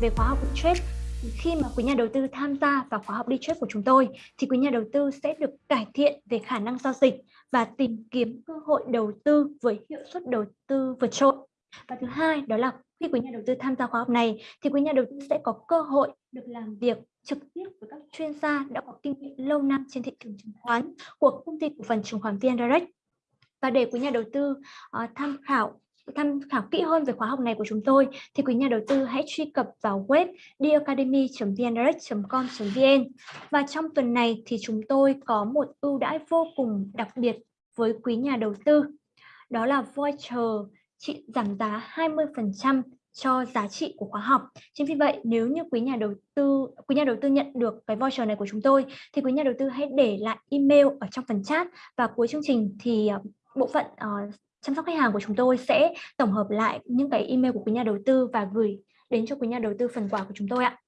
về khóa học đi trade khi mà quý nhà đầu tư tham gia vào khóa học đi trade của chúng tôi thì quý nhà đầu tư sẽ được cải thiện về khả năng giao dịch và tìm kiếm cơ hội đầu tư với hiệu suất đầu tư vượt trội. Và thứ hai đó là khi quý nhà đầu tư tham gia khóa học này thì quý nhà đầu tư sẽ có cơ hội được làm việc trực tiếp với các chuyên gia đã có kinh nghiệm lâu năm trên thị trường chứng khoán của công ty cổ phần chứng khoán VN Direct. Và để quý nhà đầu tư uh, tham khảo tham khảo kỹ hơn về khóa học này của chúng tôi thì quý nhà đầu tư hãy truy cập vào web diacademy.vndirect.com.vn và trong tuần này thì chúng tôi có một ưu đãi vô cùng đặc biệt với quý nhà đầu tư đó là voucher trị giảm giá 20% cho giá trị của khóa học. Chính vì vậy nếu như quý nhà đầu tư quý nhà đầu tư nhận được cái voucher này của chúng tôi thì quý nhà đầu tư hãy để lại email ở trong phần chat và cuối chương trình thì ờ, bộ phận uh, chăm sóc khách hàng của chúng tôi sẽ tổng hợp lại những cái email của quý nhà đầu tư và gửi đến cho quý nhà đầu tư phần quà của chúng tôi ạ.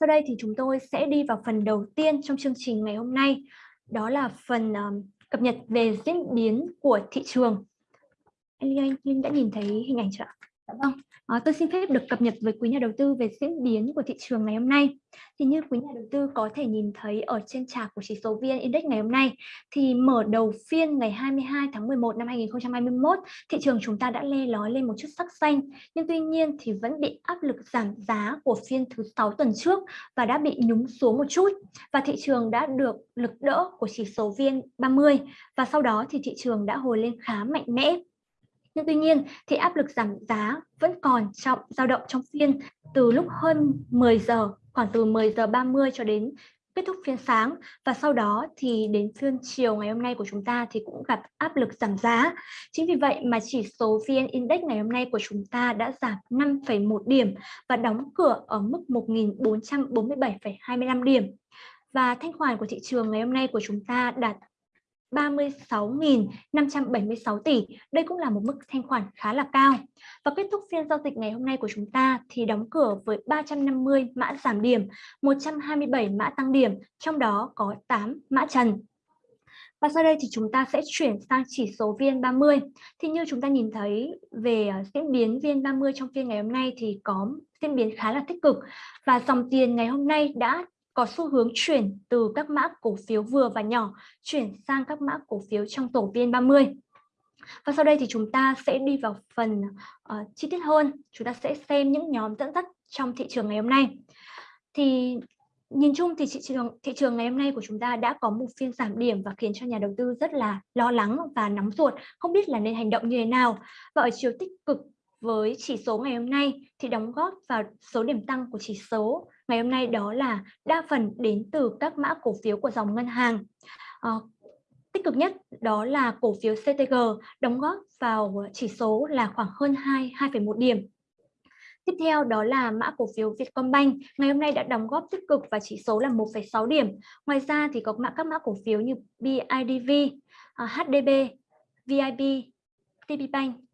Sau đây thì chúng tôi sẽ đi vào phần đầu tiên trong chương trình ngày hôm nay, đó là phần um, cập nhật về diễn biến của thị trường. Anh Linh, Linh đã nhìn thấy hình ảnh chưa ạ? Dạ vâng. À, tôi xin phép được cập nhật với quý nhà đầu tư về diễn biến của thị trường ngày hôm nay. Thì như quý nhà đầu tư có thể nhìn thấy ở trên chart của chỉ số VN Index ngày hôm nay thì mở đầu phiên ngày 22 tháng 11 năm 2021, thị trường chúng ta đã le lói lên một chút sắc xanh, nhưng tuy nhiên thì vẫn bị áp lực giảm giá của phiên thứ 6 tuần trước và đã bị nhúng xuống một chút. Và thị trường đã được lực đỡ của chỉ số VN 30 và sau đó thì thị trường đã hồi lên khá mạnh mẽ nhưng tuy nhiên thì áp lực giảm giá vẫn còn trọng dao động trong phiên từ lúc hơn 10 giờ, khoảng từ 10 giờ 30 cho đến kết thúc phiên sáng và sau đó thì đến phiên chiều ngày hôm nay của chúng ta thì cũng gặp áp lực giảm giá. Chính vì vậy mà chỉ số VN Index ngày hôm nay của chúng ta đã giảm 5,1 điểm và đóng cửa ở mức 1.447,25 điểm. Và thanh khoản của thị trường ngày hôm nay của chúng ta đạt 36.576 tỷ. Đây cũng là một mức thanh khoản khá là cao. Và kết thúc phiên giao dịch ngày hôm nay của chúng ta thì đóng cửa với 350 mã giảm điểm, 127 mã tăng điểm, trong đó có 8 mã trần. Và sau đây thì chúng ta sẽ chuyển sang chỉ số VN30. Thì như chúng ta nhìn thấy về à, diễn biến VN30 trong phiên ngày hôm nay thì có diễn biến khá là tích cực và dòng tiền ngày hôm nay đã có xu hướng chuyển từ các mã cổ phiếu vừa và nhỏ chuyển sang các mã cổ phiếu trong tổ VN30. Và sau đây thì chúng ta sẽ đi vào phần uh, chi tiết hơn. Chúng ta sẽ xem những nhóm dẫn dắt trong thị trường ngày hôm nay. Thì nhìn chung thì thị trường thị trường ngày hôm nay của chúng ta đã có một phiên giảm điểm và khiến cho nhà đầu tư rất là lo lắng và nóng ruột, không biết là nên hành động như thế nào. Và ở chiều tích cực với chỉ số ngày hôm nay thì đóng góp vào số điểm tăng của chỉ số ngày hôm nay đó là đa phần đến từ các mã cổ phiếu của dòng ngân hàng. À, tích cực nhất đó là cổ phiếu CTG đóng góp vào chỉ số là khoảng hơn 2 2,1 điểm. Tiếp theo đó là mã cổ phiếu Vietcombank ngày hôm nay đã đóng góp tích cực và chỉ số là 1,6 điểm. Ngoài ra thì có mã các mã cổ phiếu như BIDV, ờ, HDB, VIB, TPBank,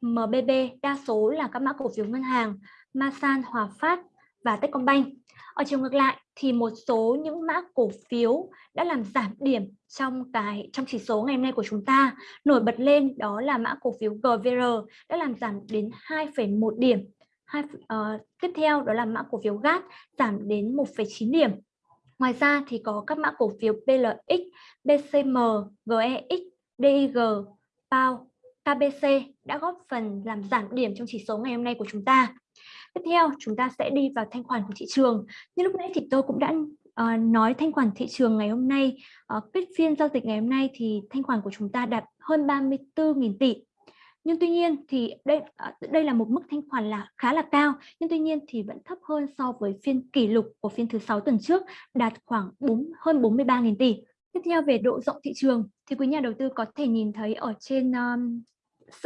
MBB đa số là các mã cổ phiếu ngân hàng, Masan, Hòa Phát và Techcombank. Ở chiều ngược lại thì một số những mã cổ phiếu đã làm giảm điểm trong cái trong chỉ số ngày hôm nay của chúng ta. Nổi bật lên đó là mã cổ phiếu GVR đã làm giảm đến 2,1 điểm. Hai, uh, tiếp theo đó là mã cổ phiếu GAT giảm đến 1,9 điểm. Ngoài ra thì có các mã cổ phiếu PLX, BCM, GEX, DIG, PAO, KBC đã góp phần làm giảm điểm trong chỉ số ngày hôm nay của chúng ta. Tiếp theo chúng ta sẽ đi vào thanh khoản của thị trường. Như lúc nãy thì tôi cũng đã uh, nói thanh khoản thị trường ngày hôm nay, ờ, uh, kết phiên giao dịch ngày hôm nay thì thanh khoản của chúng ta đạt hơn 34.000 tỷ. Nhưng tuy nhiên thì đây uh, đây là một mức thanh khoản là khá là cao, nhưng tuy nhiên thì vẫn thấp hơn so với phiên kỷ lục của phiên thứ sáu tuần trước đạt khoảng 4 hơn 43.000 tỷ. Tiếp theo về độ rộng thị trường thì quý nhà đầu tư có thể nhìn thấy ở trên um,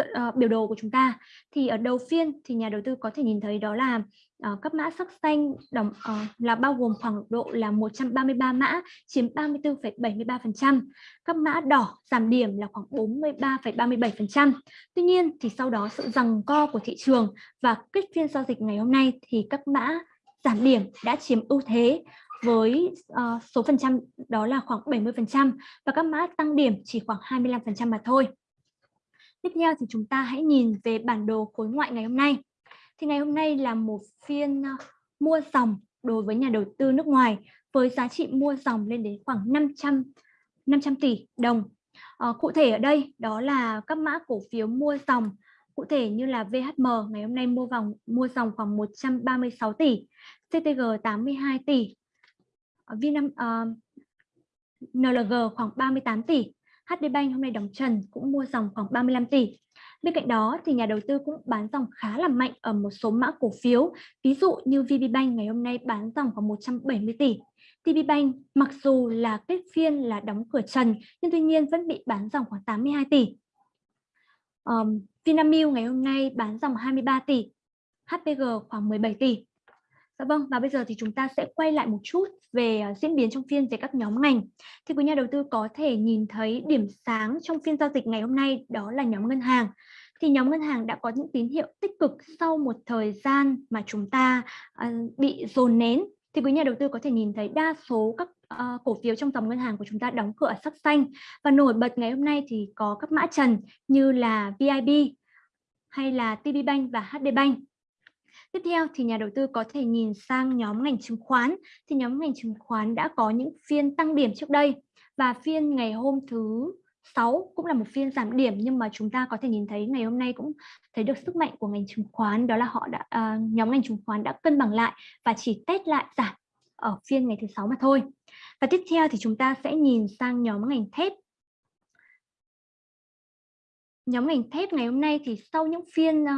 uh, biểu đồ của chúng ta thì ở đầu phiên thì nhà đầu tư có thể nhìn thấy đó là ờ, uh, các mã sắc xanh đồng uh, ờ, là bao gồm khoảng độ là 133 mã chiếm 34,73%. Các mã đỏ giảm điểm là khoảng 43,37%. Tuy nhiên thì sau đó sự rằng co của thị trường và kết phiên giao dịch ngày hôm nay thì các mã giảm điểm đã chiếm ưu thế với uh, số phần trăm đó là khoảng 70% và các mã tăng điểm chỉ khoảng 25% mà thôi. Tiếp theo thì chúng ta hãy nhìn về bản đồ khối ngoại ngày hôm nay. thì ngày hôm nay là một phiên ờ, mua dòng đối với nhà đầu tư nước ngoài với giá trị mua dòng lên đến khoảng 500 500 tỷ đồng. À, cụ thể ở đây đó là các mã cổ phiếu mua dòng cụ thể như là VHM ngày hôm nay mua vòng mua dòng khoảng 136 tỷ, CTG 82 tỷ, ờ, Vinam uh, NLG khoảng 38 tỷ, HD Bank hôm nay đóng trần cũng mua dòng khoảng 35 tỷ. Bên cạnh đó thì nhà đầu tư cũng bán dòng khá là mạnh ở một số mã cổ phiếu, ví dụ như VPBank ngày hôm nay bán dòng khoảng 170 tỷ. TPBank mặc dù là kết phiên là đóng cửa trần nhưng tuy nhiên vẫn bị bán dòng khoảng 82 tỷ. Um, Vinamilk ngày hôm nay bán dòng 23 tỷ, HPG khoảng 17 tỷ. Dạ vâng, và bây giờ thì chúng ta sẽ quay lại một chút về à, diễn biến trong phiên về các nhóm ngành. Thì quý nhà đầu tư có thể nhìn thấy điểm sáng trong phiên giao dịch ngày hôm nay đó là nhóm ngân hàng. Thì nhóm ngân hàng đã có những tín hiệu tích cực sau một thời gian mà chúng ta à, bị dồn nén. Thì quý nhà đầu tư có thể nhìn thấy đa số các uh, cổ phiếu trong dòng ngân hàng của chúng ta đóng cửa sắc xanh và nổi bật ngày hôm nay thì có các mã trần như là VIB hay là TPBank và HD Bank. Tiếp theo thì nhà đầu tư có thể nhìn sang nhóm ngành chứng khoán. Thì nhóm ngành chứng khoán đã có những phiên tăng điểm trước đây và phiên ngày hôm thứ 6 cũng là một phiên giảm điểm nhưng mà chúng ta có thể nhìn thấy ngày hôm nay cũng thấy được sức mạnh của ngành chứng khoán đó là họ đã uh, nhóm ngành chứng khoán đã cân bằng lại và chỉ test lại giảm ở phiên ngày thứ sáu mà thôi. Và tiếp theo thì chúng ta sẽ nhìn sang nhóm ngành thép nhóm ngành thép ngày hôm nay thì sau những phiên uh,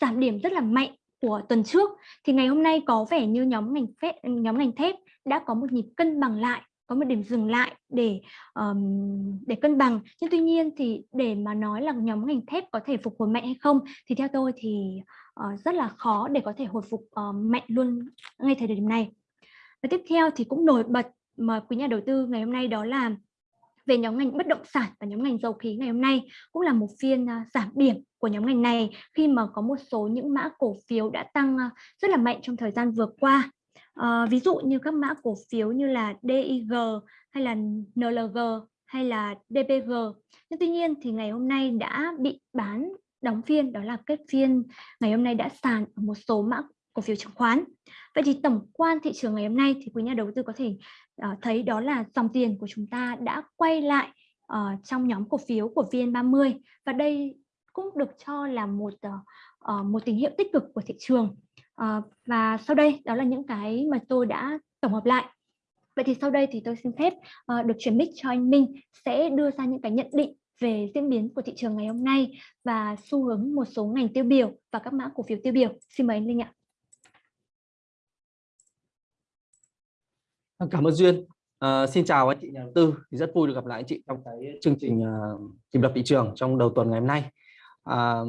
giảm điểm rất là mạnh của tuần trước thì ngày hôm nay có vẻ như nhóm ngành phép nhóm ngành thép đã có một nhịp cân bằng lại có một điểm dừng lại để um, để cân bằng. Nhưng tuy nhiên thì để mà nói là nhóm ngành thép có thể phục hồi mạnh hay không thì theo tôi thì uh, rất là khó để có thể hồi phục uh, mạnh luôn ngay thời điểm này. Và tiếp theo thì cũng nổi bật mà quý nhà đầu tư ngày hôm nay đó là về nhóm ngành bất động sản và nhóm ngành dầu khí ngày hôm nay cũng là một phiên à, giảm điểm của nhóm ngành này khi mà có một số những mã cổ phiếu đã tăng à, rất là mạnh trong thời gian vừa qua. À, ví dụ như các mã cổ phiếu như là DIG hay là NLG hay là DPG. Nhưng tuy nhiên thì ngày hôm nay đã bị bán đóng phiên đó là kết phiên ngày hôm nay đã sàn ở một số mã cổ phiếu chứng khoán. Vậy thì tổng quan thị trường ngày hôm nay thì quý nhà đầu tư có thể uh, thấy đó là dòng tiền của chúng ta đã quay lại uh, trong nhóm cổ phiếu của VN30 và đây cũng được cho là một uh, một tín hiệu tích cực của thị trường. Uh, và sau đây đó là những cái mà tôi đã tổng hợp lại. Vậy thì sau đây thì tôi xin phép uh, được chuyển mic cho anh Minh sẽ đưa ra những cái nhận định về diễn biến của thị trường ngày hôm nay và xu hướng một số ngành tiêu biểu và các mã cổ phiếu tiêu biểu. Xin mời anh Linh ạ. Vâng, cảm ơn Duyên. À, xin chào anh chị nhà đầu tư. Thì rất vui được gặp lại anh chị trong cái chương trình ờ, uh, tìm lập thị trường trong đầu tuần ngày hôm nay. À,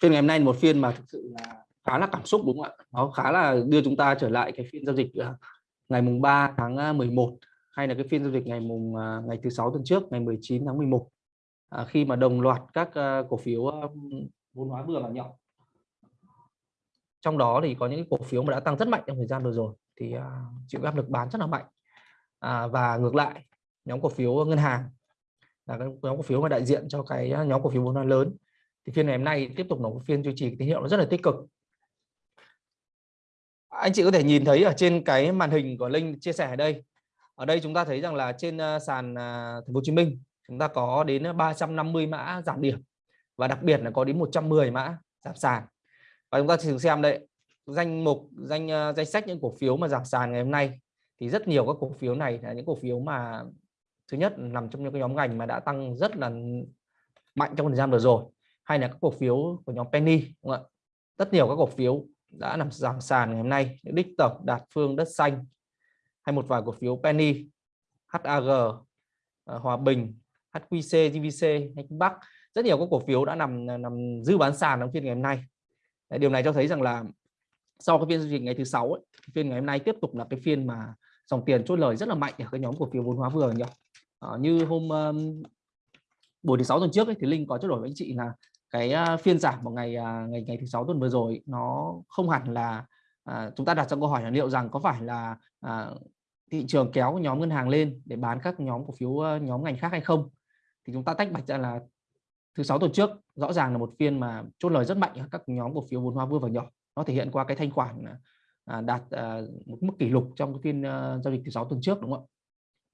phiên ngày hôm nay một phiên mà thực sự là khá là cảm xúc đúng không ạ? Nó khá là đưa chúng ta trở lại cái phiên giao dịch uh, ngày mùng 3 tháng 11 hay là cái phiên giao dịch ngày mùng uh, ngày thứ sáu tuần trước ngày 19 tháng 11 à, khi mà đồng loạt các uh, cổ phiếu uh, vốn hóa vừa và nhỏ trong đó thì có những cổ phiếu mà đã tăng rất mạnh trong thời gian vừa rồi thì uh, chịu áp lực bán rất là mạnh. À, và ngược lại nhóm cổ phiếu ngân hàng là nhóm cổ phiếu mà đại diện cho cái à, nhóm cổ phiếu vốn hóa lớn thì phiên ngày hôm nay tiếp tục là một phiên duy trì tín hiệu nó rất là tích cực. Anh chị có thể nhìn thấy ở trên cái màn hình của Linh chia sẻ ở đây. Ở đây chúng ta thấy rằng là trên à, sàn Thành phố Hồ Chí Minh chúng ta có đến 350 mã giảm điểm và đặc biệt là có đến 110 mã giảm sàn. Và chúng ta thử xem đây danh mục danh uh, danh sách những cổ phiếu mà giảm sàn ngày hôm nay. Thì rất nhiều các cổ phiếu này là những cổ phiếu mà thứ nhất nằm trong những cái nhóm ngành mà đã tăng rất là mạnh trong thời gian vừa rồi hay là các cổ phiếu của nhóm penny đúng không ạ? Rất nhiều các cổ phiếu đã nằm giảm sàn ngày hôm nay những đích tổng đạt phương đất xanh hay một vài cổ phiếu penny HAG ờ, Hòa Bình HQC GVC hay Bắc. Rất nhiều các cổ phiếu đã nằm nằm dư bán sàn trong phiên ngày hôm nay. Điều này cho thấy rằng là sau cái phiên giao dịch ngày thứ sáu ấy, phiên ngày hôm nay tiếp tục là cái phiên mà dòng tiền chốt lời rất là mạnh ở cái nhóm cổ phiếu vốn hóa vừa nhỉ? À, như hôm um, buổi thứ sáu tuần trước ấy, thì linh có trao đổi với anh chị là cái uh, phiên giảm vào ngày uh, ngày ngày thứ sáu tuần vừa rồi nó không hẳn là uh, chúng ta đặt ra câu hỏi là liệu rằng có phải là uh, thị trường kéo nhóm ngân hàng lên để bán các nhóm cổ phiếu uh, nhóm ngành khác hay không? Thì chúng ta tách bạch ra là thứ sáu tuần trước rõ ràng là một phiên mà chốt lời rất mạnh ở các nhóm cổ phiếu vốn hóa vừa và nhỏ nó thể hiện qua cái thanh khoản à, à, đạt à, một mức kỷ lục trong cái phiên à, giao dịch thứ sáu tuần trước đúng không ạ?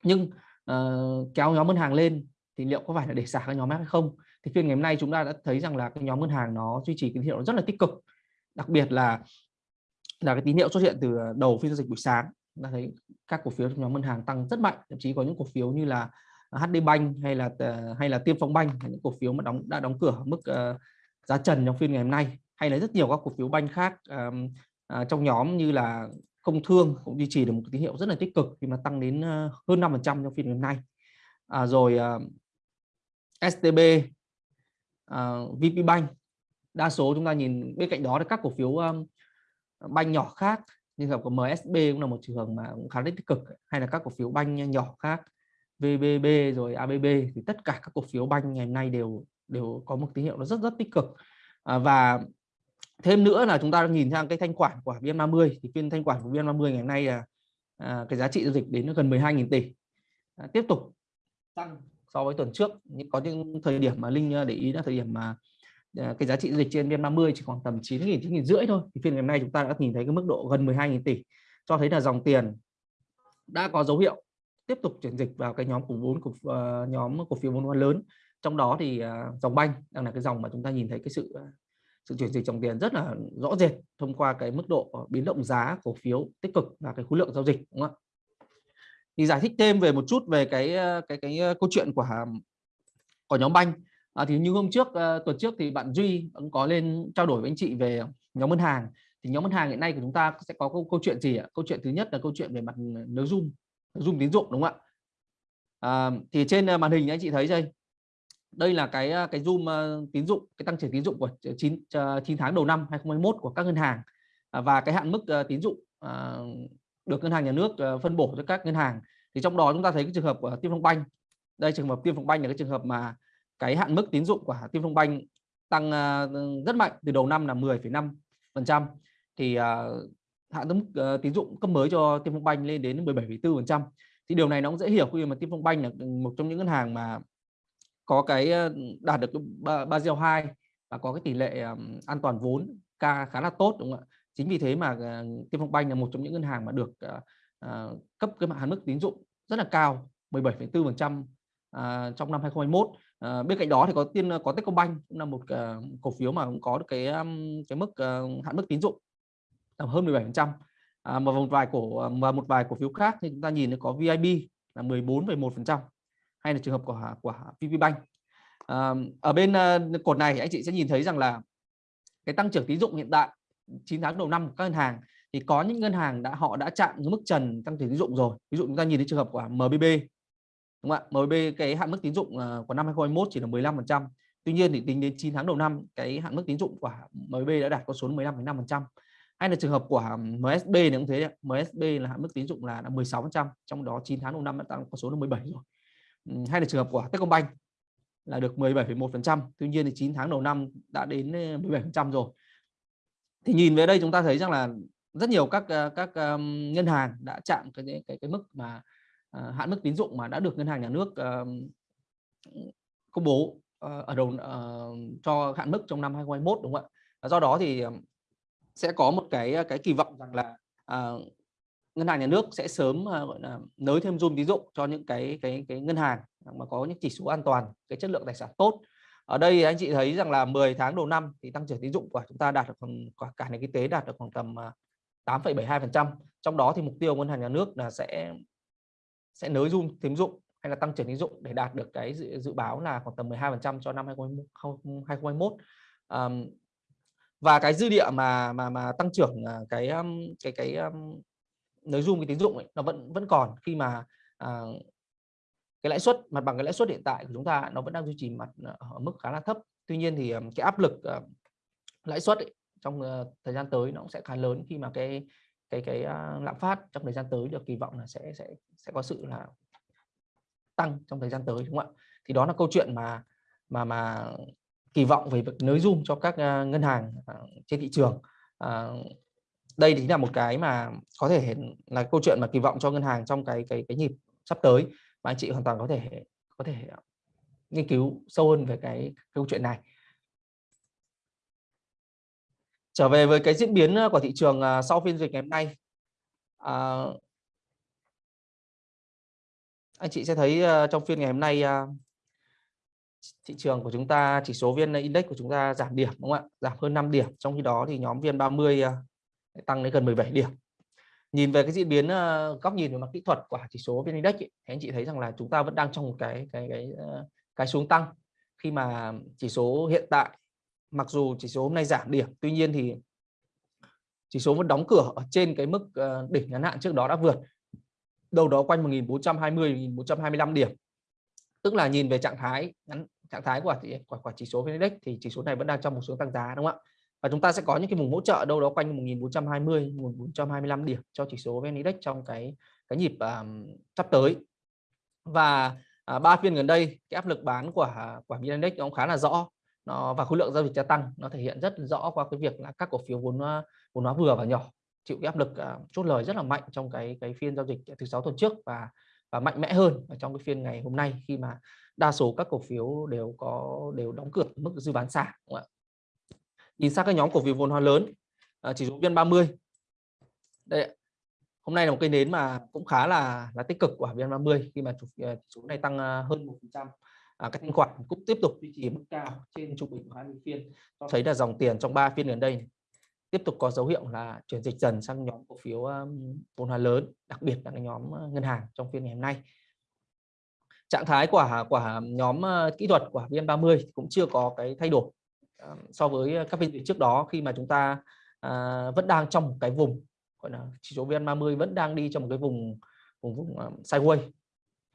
Nhưng ờ, kéo nhóm ngân hàng lên thì liệu có phải là để xả các nhóm khác hay không? Thì phiên ngày hôm nay chúng ta đã thấy rằng là cái nhóm ngân hàng nó duy trì tín hiệu rất là tích cực. Đặc biệt là là cái tín hiệu xuất hiện từ đầu phiên giao dịch buổi sáng ta thấy các cổ phiếu trong nhóm ngân hàng tăng rất mạnh. Thậm chí có những cổ phiếu như là HD Bank hay là ờ, hay là Tiêm Phong Bank những cổ phiếu mà đóng đã đóng cửa mức uh, giá trần trong phiên ngày hôm nay hay là rất nhiều các cổ phiếu banh khác um, uh, trong nhóm như là công thương cũng duy trì được một tín hiệu rất là tích cực khi mà tăng đến uh, hơn 5% trong phiên ngày hôm nay. À, rồi ờ, uh, STB uh, ờ, VP Bank đa số chúng ta nhìn bên cạnh đó là các cổ phiếu um, banh nhỏ khác như là của MSB cũng là một trường hợp mà cũng khá là tích cực hay là các cổ phiếu banh nhỏ khác VBB rồi ABB thì tất cả các cổ phiếu banh ngày hôm nay đều đều có một tín hiệu nó rất rất tích cực. À, và thêm nữa là chúng ta nhìn sang cái thanh khoản của VN30. Thì phiên thanh khoản của VN30 ngày hôm nay là à, cái giá trị giao dịch đến gần 12.000 tỷ. À, tiếp tục tăng so với tuần trước. Nhưng có những thời điểm mà Linh à, để ý là thời điểm mà à, cái giá trị giao dịch trên VN30 chỉ khoảng tầm 9.000 9.000 rưỡi thôi. Thì phiên ngày hôm nay chúng ta đã nhìn thấy cái mức độ gần 12.000 tỷ. Cho thấy là dòng tiền đã có dấu hiệu tiếp tục chuyển dịch vào cái nhóm cổ vốn của uh, nhóm cổ phiếu vốn hóa lớn. Trong đó thì uh, dòng banh đang là cái dòng mà chúng ta nhìn thấy cái sự sự chuyển dịch dòng tiền rất là rõ rệt thông qua cái mức độ biến động giá cổ phiếu tích cực và cái khối lượng giao dịch đúng không ạ? Thì giải thích thêm về một chút về cái ờ, cái cái ờ, câu chuyện của của nhóm banh. À, thì như hôm trước ờ, tuần trước thì bạn Duy cũng có lên trao đổi với anh chị về nhóm ngân hàng. Thì nhóm ngân hàng hiện nay của chúng ta sẽ có câu, câu chuyện gì ạ? Câu chuyện thứ nhất là câu chuyện về mặt nới zoom zoom tín dụng đúng không ạ? À, thì trên màn hình anh chị thấy đây đây là cái à, cái zoom uh, tín dụng cái tăng trưởng tín dụng của 9 9 à, tháng đầu năm 2021 của các ngân hàng. Uh, và cái hạn mức uh, tín dụng uh, được ngân hàng nhà nước uh, phân bổ cho các ngân hàng. Thì trong đó chúng ta thấy cái trường hợp của Tiên Phong Banh. Đây trường hợp Tiên Phong Banh là cái trường hợp mà cái hạn mức tín dụng của Tiên Phong Banh tăng uh, rất mạnh từ đầu năm là 10,5 phần trăm. Thì uh, hạn mức uh, tín dụng cấp mới cho Tiên Phong Banh lên đến 17,4 phần trăm. Thì điều này nó cũng dễ hiểu khi mà Tiên Phong Banh là một trong những ngân hàng mà có cái đạt được Basel 2 và có cái tỷ lệ an toàn vốn ca khá là tốt đúng không ạ? Chính vì thế mà ờ, Tiên Phong Banh là một trong những ngân hàng mà được ờ, ờ, cấp cái hạn mức tín dụng rất là cao 17,4% trong năm 2021 bên cạnh đó thì có tiên có Techcombank cũng là một uh, cổ phiếu mà cũng có được cái cái mức uh, hạn mức tín dụng tầm hơn 17% à, mà một vài cổ và một vài cổ phiếu khác thì chúng ta nhìn thấy có VIB là 14,1% hay là trường hợp của của VPBank. À, ở bên uh, cột này anh chị sẽ nhìn thấy rằng là cái tăng trưởng tín dụng hiện tại 9 tháng đầu năm của các ngân hàng thì có những ngân hàng đã họ đã chạm mức trần tăng trưởng tín dụng rồi. Ví dụ chúng ta nhìn thấy trường hợp của MBB đúng không ạ? MBB cái hạn mức tín dụng ờ, của năm 2021 chỉ là 15% tuy nhiên thì tính đến 9 tháng đầu năm cái hạn mức tín dụng của MBB đã đạt con số 15,5% hay là trường hợp của MSB này cũng thế MSB là hạn mức tín dụng là 16% trong đó 9 tháng đầu năm đã tăng con số là 17 rồi. Ừ, hay là trường hợp của Techcombank là được 17,1%. Tuy nhiên thì 9 tháng đầu năm đã đến ờ, 17% rồi. Thì nhìn về đây chúng ta thấy rằng là rất nhiều các ờ, các um, ngân hàng đã chạm cái cái cái mức mà uh, hạn mức tín dụng mà đã được ngân hàng nhà nước uh, công bố uh, ở đầu uh, cho hạn mức trong năm 2021 đúng không ạ? Do đó thì sẽ có một cái cái kỳ vọng rằng là uh, ngân hàng nhà nước sẽ sớm à, gọi là nới thêm zoom tín dụng cho những cái cái cái ngân hàng mà có những chỉ số an toàn cái chất lượng tài sản tốt. Ở đây anh chị thấy rằng là 10 tháng đầu năm thì tăng trưởng tín dụng của chúng ta đạt được khoảng cả nền kinh tế đạt được khoảng tầm à, 8,72% trong đó thì mục tiêu ngân hàng nhà nước là sẽ sẽ nới zoom tín dụng hay là tăng trưởng tín dụng để đạt được cái dự, dự báo là khoảng tầm 12% cho năm 2021 um, và cái dư địa mà mà mà tăng trưởng à, cái cái cái nới zoom cái tín dụng ấy, nó vẫn vẫn còn khi mà à, cái lãi suất mặt bằng cái lãi suất hiện tại của chúng ta nó vẫn đang duy trì mặt ờ, ở mức khá là thấp. Tuy nhiên thì ờ, cái áp lực uh, lãi suất ấy, trong uh, thời gian tới nó cũng sẽ khá lớn khi mà cái cái cái uh, lạm phát trong thời gian tới được kỳ vọng là sẽ sẽ sẽ có sự là tăng trong thời gian tới đúng không ạ? Thì đó là câu chuyện mà mà mà kỳ vọng về việc nới zoom cho các uh, ngân hàng uh, trên thị trường. Uh, đây chính là một cái mà có thể là câu chuyện mà kỳ vọng cho ngân hàng trong cái cái cái nhịp sắp tới mà anh chị hoàn toàn có thể có thể ờ, nghiên cứu sâu hơn về cái câu chuyện này. Trở về với cái diễn biến ờ, của thị trường ờ, sau phiên dịch ngày hôm nay à, anh chị sẽ thấy trong phiên ngày hôm nay thị trường của chúng ta chỉ số viên Index của chúng ta giảm điểm đúng không ạ? Giảm hơn 5 điểm trong khi đó thì nhóm viên 30 tăng đến gần 17 điểm. Nhìn về cái diễn biến ờ, góc nhìn về mặt kỹ thuật của chỉ số VN Index ấy, thì anh chị thấy rằng là chúng ta vẫn đang trong một cái cái cái ờ, cái xuống tăng. Khi mà chỉ số hiện tại mặc dù chỉ số hôm nay giảm điểm tuy nhiên thì chỉ số vẫn đóng cửa ở trên cái mức ờ, đỉnh ngắn hạn trước đó đã vượt. Đâu đó quanh 1420 1425 điểm. Tức là nhìn về trạng thái ngắn trạng thái của quả của chỉ số VN Index thì chỉ số này vẫn đang trong một xuống tăng giá đúng không ạ? Và chúng ta sẽ có những cái vùng hỗ trợ đâu đó quanh 1420 1425 điểm cho chỉ số VN Index trong cái cái nhịp um, sắp tới. Và à, ba phiên gần đây cái áp lực bán của à, của VN Index nó cũng khá là rõ. Nó và khối lượng giao dịch gia tăng nó thể hiện rất rõ qua cái việc là các cổ phiếu vốn vốn hóa vừa và nhỏ chịu cái áp lực uh, chốt lời rất là mạnh trong cái cái phiên giao dịch thứ sáu tuần trước và và mạnh mẽ hơn ở trong cái phiên ngày hôm nay khi mà đa số các cổ phiếu đều có đều đóng cửa mức dư bán xả nhìn sang các nhóm cổ phiếu vốn hóa lớn à, chỉ số vn 30 đây hôm nay là một cây nến mà cũng khá là là tích cực của vn 30 khi mà chủ à, số này tăng à, hơn một phần trăm. À, các thanh khoản cũng tiếp tục duy trì mức cao trên trung bình của 20 phiên. Cho thấy là dòng tiền trong 3 phiên gần đây tiếp tục có dấu hiệu là chuyển dịch dần sang nhóm cổ phiếu à, vốn hóa lớn đặc biệt là cái nhóm ngân hàng trong phiên ngày hôm nay. Trạng thái của của nhóm kỹ thuật của VN30 cũng chưa có cái thay đổi. Ờ, so với ờ, các phiên dịch trước đó khi mà chúng ta à, vẫn đang trong một cái vùng gọi là chỉ số VN30 vẫn đang đi trong một cái vùng vùng vùng um, sideways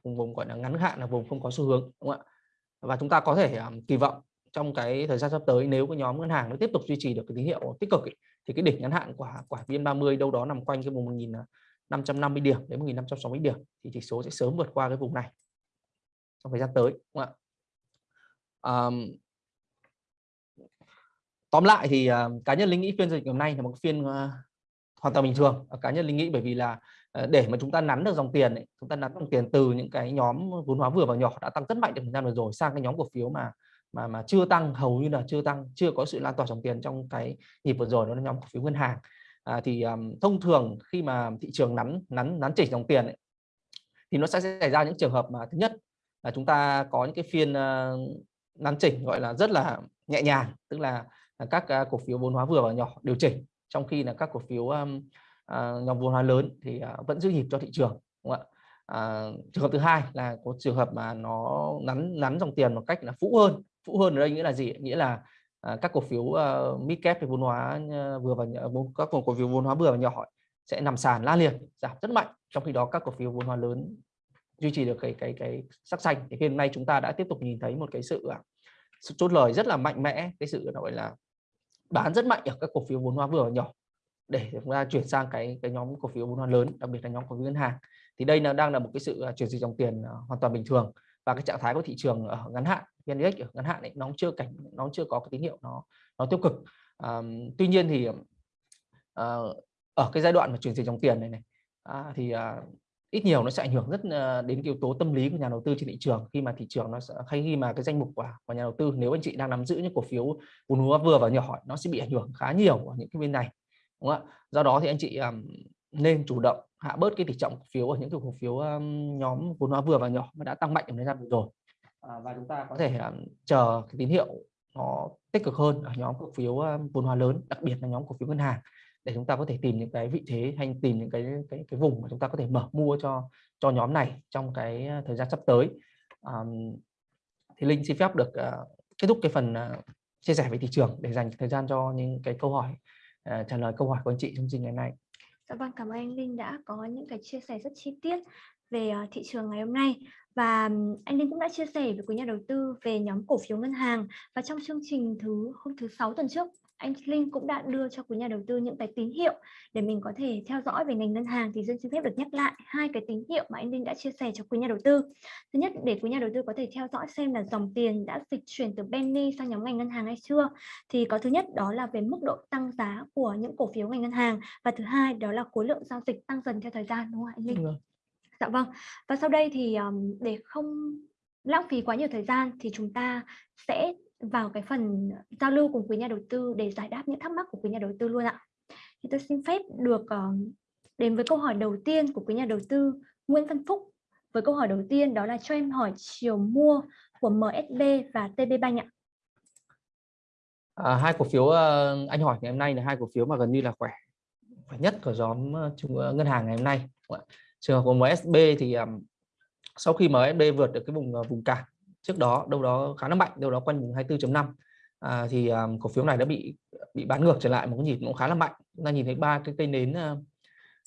vùng vùng gọi là ngắn hạn là vùng không có xu hướng đúng không ạ? Và chúng ta có thể um, kỳ vọng trong cái thời gian sắp tới nếu cái nhóm ngân hàng nó tiếp tục duy trì được cái tín hiệu tích cực ấy, thì cái đỉnh ngắn hạn của của VN30 đâu đó nằm quanh cái vùng 1550 điểm đến 1560 điểm thì chỉ số sẽ sớm vượt qua cái vùng này trong thời gian tới đúng không ạ? Um, tóm lại thì uh, cá nhân linh nghĩ phiên giao dịch hôm nay là một phiên uh, hoàn toàn bình thường. Ờ, cá nhân linh nghĩ bởi vì là uh, để mà chúng ta nắn được dòng tiền ấy, chúng ta nắn dòng tiền từ những cái nhóm vốn hóa vừa và nhỏ đã tăng rất mạnh trong thời gian vừa rồi sang cái nhóm cổ phiếu mà mà mà chưa tăng hầu như là chưa tăng chưa có sự lan tỏa dòng tiền trong cái nhịp vừa rồi đó là nhóm cổ phiếu ngân hàng. À, thì um, thông thường khi mà thị trường nắn nắn nắn chỉnh dòng tiền ấy, thì nó sẽ xảy ra những trường hợp mà thứ nhất là chúng ta có những cái phiên uh, nắn chỉnh gọi là rất là nhẹ nhàng tức là các à, cổ phiếu vốn hóa vừa và nhỏ điều chỉnh trong khi là các cổ phiếu um, uh, nhóm vốn hóa lớn thì uh, vẫn giữ nhịp cho thị trường đúng không ạ? À, trường hợp thứ hai là có trường hợp mà nó nắn nắn dòng tiền một cách là phũ hơn phũ hơn ở đây nghĩa là gì nghĩa là à, các cổ phiếu ờ, uh, mid cap vốn hóa ờ, vừa và nhỏ, các cổ phiếu vốn hóa vừa và nhỏ sẽ nằm sàn la liệt giảm rất mạnh trong khi đó các cổ phiếu vốn hóa lớn duy trì được cái cái cái sắc xanh. Thì hôm nay chúng ta đã tiếp tục nhìn thấy một cái sự sự chốt lời rất là mạnh mẽ cái sự gọi là bán rất mạnh ở các cổ phiếu vốn hóa vừa và nhỏ. Để chúng ta chuyển sang cái cái nhóm cổ phiếu vốn hóa lớn đặc biệt là nhóm cổ phiếu ngân hàng. Thì đây là đang là một cái sự à, chuyển dịch dòng tiền à, hoàn toàn bình thường. Và cái trạng thái của thị trường ở ngắn hạn vn index ở ngắn hạn ấy, nó chưa cảnh nó chưa có cái tín hiệu nó nó tiêu cực. À, tuy nhiên thì à, ở cái giai đoạn mà chuyển dịch dòng tiền này này à, thì à, ít nhiều nó sẽ ảnh hưởng rất ờ, đến yếu tố tâm lý của nhà đầu tư trên thị trường. Khi mà thị trường nó sẽ hay khi mà cái danh mục của, của nhà đầu tư nếu anh chị đang nắm giữ những cổ phiếu vốn hóa vừa và nhỏ nó sẽ bị ảnh hưởng khá nhiều ở những cái bên này đúng không ạ? Do đó thì anh chị um, nên chủ động hạ bớt cái tỷ trọng cổ phiếu ở những cái cổ phiếu um, nhóm vốn hóa vừa và nhỏ mà đã tăng mạnh ở thời gian vừa rồi. À, và chúng ta có thể um, chờ cái tín hiệu nó tích cực hơn ở nhóm cổ phiếu um, vốn hóa lớn đặc biệt là nhóm cổ phiếu ngân hàng để chúng ta có thể tìm những cái vị thế hay tìm những cái cái cái vùng mà chúng ta có thể mở mua cho cho nhóm này trong cái à, thời gian sắp tới. À, thì linh xin phép được uh, kết thúc cái phần uh, chia sẻ về thị trường để dành thời gian cho những cái câu hỏi uh, trả lời câu hỏi của anh chị trong chương trình ngày nay. Dạ vâng, cảm ơn anh Linh đã có những cái chia sẻ rất chi tiết về uh, thị trường ngày hôm nay. Và anh Linh cũng đã chia sẻ với quý nhà đầu tư về nhóm cổ phiếu ngân hàng và trong chương trình thứ hôm thứ sáu tuần trước anh Linh cũng đã đưa cho quý nhà đầu tư những cái tín hiệu để mình có thể theo dõi về ngành ngân hàng thì dân xin phép được nhắc lại hai cái tín hiệu mà anh Linh đã chia sẻ cho quý nhà đầu tư. Thứ nhất để quý nhà đầu tư có thể theo dõi xem là dòng tiền đã dịch chuyển từ penny sang nhóm ngành ngân hàng hay chưa. Thì có thứ nhất đó là về mức độ tăng giá của những cổ phiếu ngành ngân hàng và thứ hai đó là khối lượng giao dịch tăng dần theo thời gian đúng không anh Linh? Dạ vâng. Và sau đây thì để không lãng phí quá nhiều thời gian thì chúng ta sẽ vào cái phần giao lưu cùng quý nhà đầu tư để giải đáp những thắc mắc của quý nhà đầu tư luôn ạ. Thì tôi xin phép được uh, đến với câu hỏi đầu tiên của quý nhà đầu tư Nguyễn Văn Phúc. Với câu hỏi đầu tiên đó là cho em hỏi chiều mua của MSB và TB Bank ạ. À, hai cổ phiếu uh, anh hỏi ngày hôm nay là hai cổ phiếu mà gần như là khỏe khỏe nhất của nhóm uh, ngân hàng ngày hôm nay. Trường hợp của MSB thì um, sau khi MSB vượt được cái vùng uh, vùng cản trước đó đâu đó khá là mạnh đâu đó quanh vùng 24.5 à, thì um, cổ phiếu này đã bị bị bán ngược trở lại một cái nhịp cũng khá là mạnh. Chúng ta nhìn thấy ba cái cây nến à,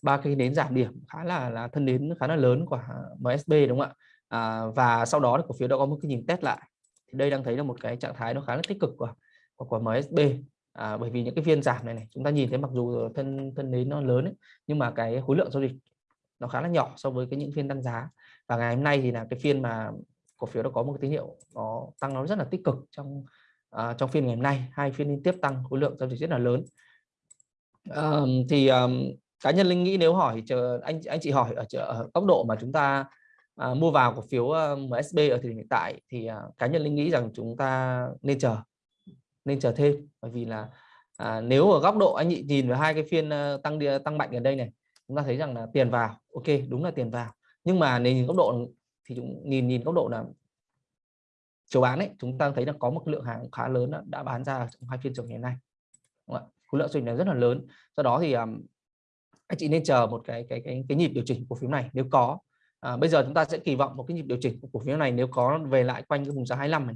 ba cây nến giảm điểm khá là là thân nến khá là lớn của MSB đúng không ạ? À, và sau đó thì cổ phiếu đã có một cái nhìn test lại. Thì đây đang thấy là một cái trạng thái nó khá là tích cực của của, của MSB à, bởi vì những cái phiên giảm này này chúng ta nhìn thấy mặc dù thân thân nến nó lớn ấy, nhưng mà cái khối lượng giao dịch nó khá là nhỏ so với cái những phiên tăng giá. Và ngày hôm nay thì là cái phiên mà cổ phiếu đã có một cái tín hiệu nó tăng nó rất là tích cực trong uh, trong phiên ngày hôm nay. Hai phiên liên tiếp tăng khối lượng giao dịch rất là lớn. Uh, thì um, cá nhân linh nghĩ nếu hỏi chờ anh anh chị hỏi ở, ở góc độ mà chúng ta à, mua vào cổ phiếu MSB ở thời điểm hiện tại thì à, cá nhân linh nghĩ rằng chúng ta nên chờ nên chờ thêm. Bởi vì là à, nếu ở góc độ anh chị nhìn vào hai cái phiên tăng tăng mạnh gần đây này chúng ta thấy rằng là tiền vào ok đúng là tiền vào. Nhưng mà nếu nhìn góc độ thì chúng nhìn nhìn góc độ là chiều bán ấy chúng ta thấy là có một lượng hàng khá lớn đã bán ra trong hai phiên chiều ngày nay khối lượng giao dịch này rất là lớn. Do đó thì um, anh chị nên chờ một cái cái cái cái nhịp điều chỉnh của phiếu này nếu có. À, bây giờ chúng ta sẽ kỳ vọng một cái nhịp điều chỉnh của cổ phiếu này nếu có về lại quanh cái vùng giá 25 này.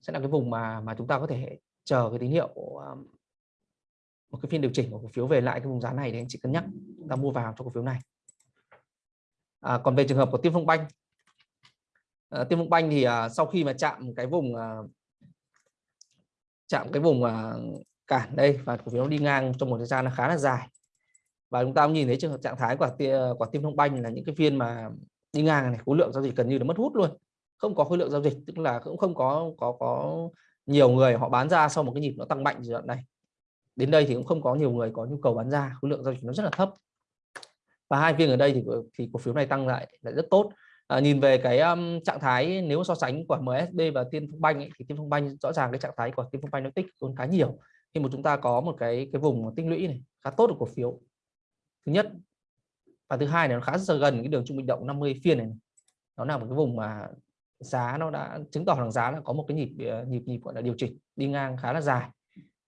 Sẽ là cái vùng mà mà chúng ta có thể chờ cái tín hiệu um, một cái phiên điều chỉnh của cổ phiếu về lại cái vùng giá này để anh chị cân nhắc. Chúng ta mua vào cho cổ phiếu này à, còn về trường hợp của tiêm Phong Banh. À, tiêm Phong Banh thì à, sau khi mà chạm cái vùng à, chạm cái vùng à, cản đây và cổ phiếu đi ngang trong một thời gian là khá là dài. Và chúng ta cũng nhìn thấy trường hợp trạng thái của của Tiên Phong Banh là những cái phiên mà đi ngang này khối lượng giao dịch gần như là mất hút luôn. Không có khối lượng giao dịch tức là cũng không có có có nhiều người họ bán ra sau một cái nhịp nó tăng mạnh giai đoạn này. Đến đây thì cũng không có nhiều người có nhu cầu bán ra khối lượng giao dịch nó rất là thấp và hai phiên ở đây thì ờ, thì cổ phiếu này tăng lại là rất tốt. À, nhìn về cái um, trạng thái nếu so sánh của MSB và Tiên Phong Banh ấy, thì Tiên Phong Banh rõ ràng cái trạng thái của Tiên Phong Banh nó tích tốn khá nhiều khi mà chúng ta có một cái cái vùng tích lũy này khá tốt của cổ phiếu. Thứ nhất và thứ hai này nó khá rất gần cái đường trung bình động 50 phiên này, nó là một cái vùng mà giá nó đã chứng tỏ rằng giá là có một cái nhịp ờ, nhịp nhịp gọi là điều chỉnh đi ngang khá là dài.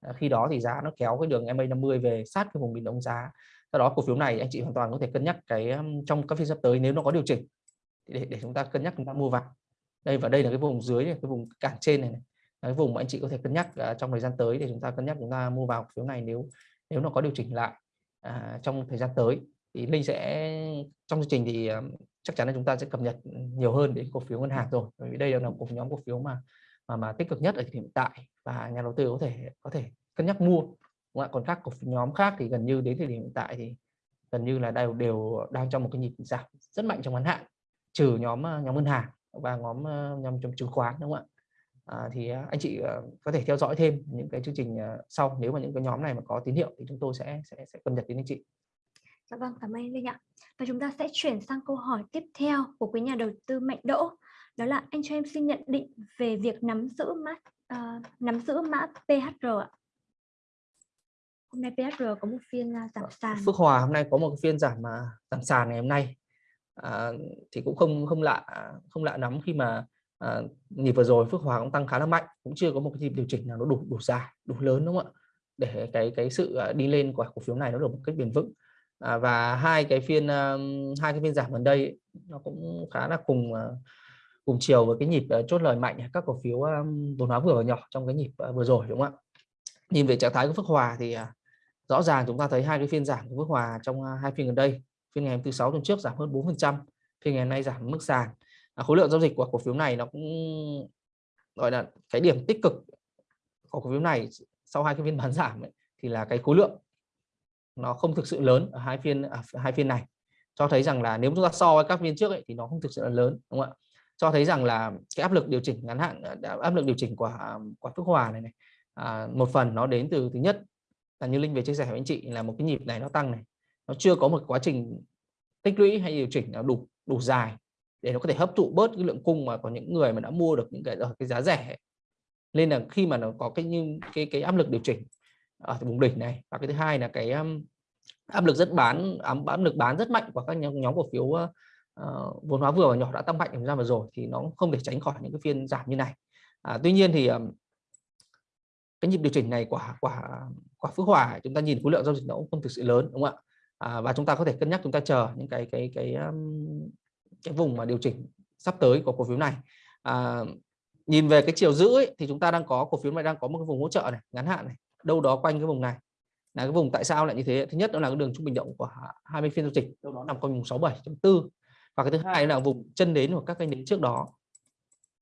À, khi đó thì giá nó kéo cái đường MA50 về sát cái vùng bình động giá do đó cổ phiếu này anh chị hoàn toàn có thể cân nhắc cái trong các phiên sắp tới nếu nó có điều chỉnh. Để để chúng ta cân nhắc chúng ta mua vào. Đây và đây là cái vùng dưới này, cái vùng cản trên này, này. cái vùng mà anh chị có thể cân nhắc uh, trong thời gian tới để chúng ta cân nhắc chúng ta mua vào cổ phiếu này nếu nếu nó có điều chỉnh lại uh, trong thời gian tới. Thì linh sẽ trong chương trình thì uh, chắc chắn là chúng ta sẽ cập nhật nhiều hơn đến cổ phiếu ngân hàng rồi. Bởi vì đây là một nhóm cổ phiếu mà mà mà tích cực nhất ở hiện tại và nhà đầu tư có thể có thể cân nhắc mua còn các cổ nhóm khác thì gần như đến thời điểm hiện tại thì gần như là đều đều đang trong một cái nhịp giảm rất mạnh trong ngắn hạn trừ nhóm ờ, nhóm ngân hàng và nhóm ờ, nhóm trong chứng khoán đúng không ạ à, thì ờ, anh chị có thể theo dõi thêm những cái chương trình sau nếu mà những cái nhóm này mà có tín hiệu thì chúng tôi sẽ sẽ sẽ cập nhật đến anh chị Dạ vâng, cảm ơn Linh ạ. Và chúng ta sẽ chuyển sang câu hỏi tiếp theo của quý nhà đầu tư Mạnh Đỗ. Đó là anh cho em xin nhận định về việc nắm giữ mã uh, nắm giữ mã PHR ạ. Hôm nay PHR có một phiên uh, giảm sàn. Phước Hòa hôm nay có một phiên giảm uh, giảm sàn ngày hôm nay. À, thì cũng không không lạ không lạ lắm khi mà à, nhịp vừa rồi Phước Hòa cũng tăng khá là mạnh cũng chưa có một cái nhịp điều chỉnh nào nó đủ đủ dài đủ lớn đúng không ạ để cái cái sự đi lên của cổ phiếu này nó được một cách bền vững à, và hai cái phiên hai cái phiên giảm gần đây nó cũng khá là cùng cùng chiều với cái nhịp chốt lời mạnh các cổ phiếu vốn hóa vừa và nhỏ trong cái nhịp vừa rồi đúng không ạ nhìn về trạng thái của Phước Hòa thì rõ ràng chúng ta thấy hai cái phiên giảm của Phước Hòa trong à, hai phiên gần đây phiên ngày thứ sáu tuần trước giảm hơn 4 phần trăm phiên ngày hôm nay giảm mức sàn. À, khối lượng giao dịch của cổ phiếu này nó cũng gọi là cái điểm tích cực của cổ phiếu này sau hai cái phiên bán giảm ấy, thì là cái khối lượng nó không thực sự lớn ở hai phiên à, hai phiên này. Cho thấy rằng là nếu chúng ta so với các phiên trước ấy, thì nó không thực sự là lớn đúng không ạ? Cho thấy rằng là cái áp lực điều chỉnh ngắn hạn à, áp lực điều chỉnh của à, của Phước Hòa này này à, một phần nó đến từ thứ nhất là như Linh về chia sẻ với anh chị là một cái nhịp này nó tăng này nó chưa có một quá trình tích lũy hay điều chỉnh nó đủ đủ dài để nó có thể hấp thụ bớt cái lượng cung mà có những người mà đã mua được những cái ở cái giá rẻ. Nên là khi mà nó có cái như cái cái áp lực điều chỉnh ở vùng đỉnh này và cái thứ hai là cái um, áp lực rất bán áp lực bán rất mạnh của các nhóm, nhóm cổ phiếu uh, vốn hóa vừa và nhỏ đã tăng mạnh trong gian vừa rồi thì nó không thể tránh khỏi những cái phiên giảm như này. À, tuy nhiên thì um, cái nhịp điều chỉnh này quả quả quả phước hòa chúng ta nhìn khối lượng giao dịch nó cũng không thực sự lớn đúng không ạ? À, và chúng ta có thể cân nhắc chúng ta chờ những cái cái cái um, cái vùng mà điều chỉnh sắp tới của cổ phiếu này. À, nhìn về cái chiều giữ ấy, thì chúng ta đang có cổ phiếu này đang có một cái vùng hỗ trợ này ngắn hạn này đâu đó quanh cái vùng này. Là cái vùng tại sao lại như thế? Thứ nhất đó là cái đường trung bình động của 20 phiên giao dịch đâu đó nằm quanh vùng 67.4 và cái thứ hai là vùng chân đến của các cái nến trước đó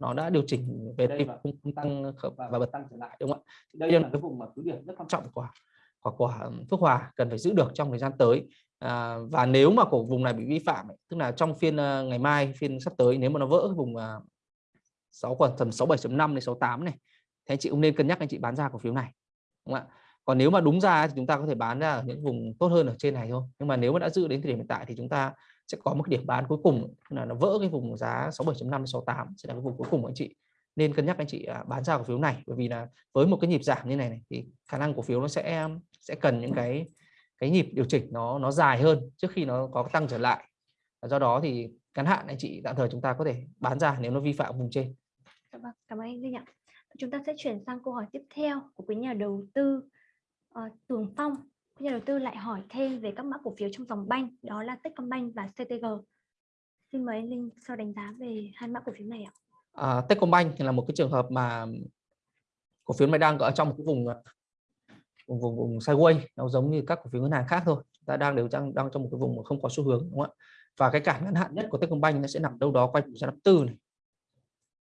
nó đã điều chỉnh về đây và không tăng và bật tăng trở lại. đúng không ạ? Đây là cái vùng mà cứ điểm rất quan trọng. của của, của Phước Hòa cần phải giữ được trong thời gian tới. À, và nếu mà cổ vùng này bị vi phạm tức là trong phiên uh, ngày mai phiên sắp tới nếu mà nó vỡ cái vùng uh, 6 khoảng tầm 67.5 đến 68 này thì anh chị cũng nên cân nhắc anh chị bán ra cổ phiếu này đúng không ạ? Còn nếu mà đúng ra thì chúng ta có thể bán ra ở những vùng tốt hơn ở trên này thôi. Nhưng mà nếu mà đã giữ đến thời điểm hiện tại thì chúng ta sẽ có một cái điểm bán cuối cùng là nó vỡ cái vùng giá 67.5 68 sẽ là cái vùng cuối cùng của anh chị. Nên cân nhắc anh chị à, bán ra cổ phiếu này bởi vì là với một cái nhịp giảm như này, này thì khả năng cổ phiếu nó sẽ sẽ cần những cái cái nhịp điều chỉnh nó nó dài hơn trước khi nó có tăng trở lại. Do đó thì ngắn hạn anh chị tạm thời chúng ta có thể bán ra nếu nó vi phạm vùng trên. Dạ vâng, cảm ơn anh Linh ạ. Chúng ta sẽ chuyển sang câu hỏi tiếp theo của quý nhà đầu tư uh, Tường Phong nhà đầu tư lại hỏi thêm về các mã cổ phiếu trong dòng banh đó là Techcombank và CTG xin mời anh Linh sau đánh giá về hai mã cổ phiếu này ạ. À, Techcombank là một cái trường hợp mà cổ phiếu này đang ở trong một cái vùng vùng vùng, vùng sideways nó giống như các cổ phiếu ngân hàng khác thôi. Ta đang đều đang đang trong một cái vùng mà không có xu hướng đúng không ạ? Và cái cản ngắn hạn nhất của Techcombank nó sẽ nằm đâu đó quanh vùng năm tư này.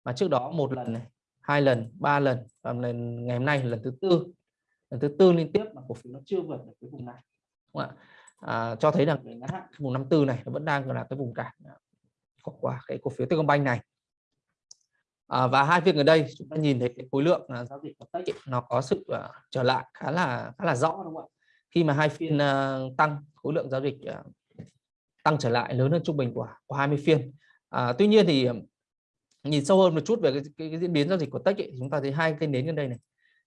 Mà trước đó một lần này hai lần ba lần và lần ngày hôm nay lần thứ tư lần thứ tư liên tiếp mà cổ phiếu nó chưa vượt được cái vùng này đúng không ạ? À, cho thấy rằng ngắn hạn vùng năm tư này nó vẫn đang là cái vùng cản à, của của cái cổ phiếu Techcombank này. À, và hai phiên gần đây chúng ta nhìn thấy cái khối lượng à, giao dịch của Tech nó có sự uh, trở lại khá là khá là rõ đúng không ạ? Khi mà hai phiên uh, tăng khối lượng giao dịch uh, tăng trở lại lớn hơn trung bình của, của 20 phiên. À, tuy nhiên thì nhìn sâu hơn một chút về cái, cái, cái diễn biến giao dịch của Tech ấy, chúng ta thấy hai cái nến gần đây này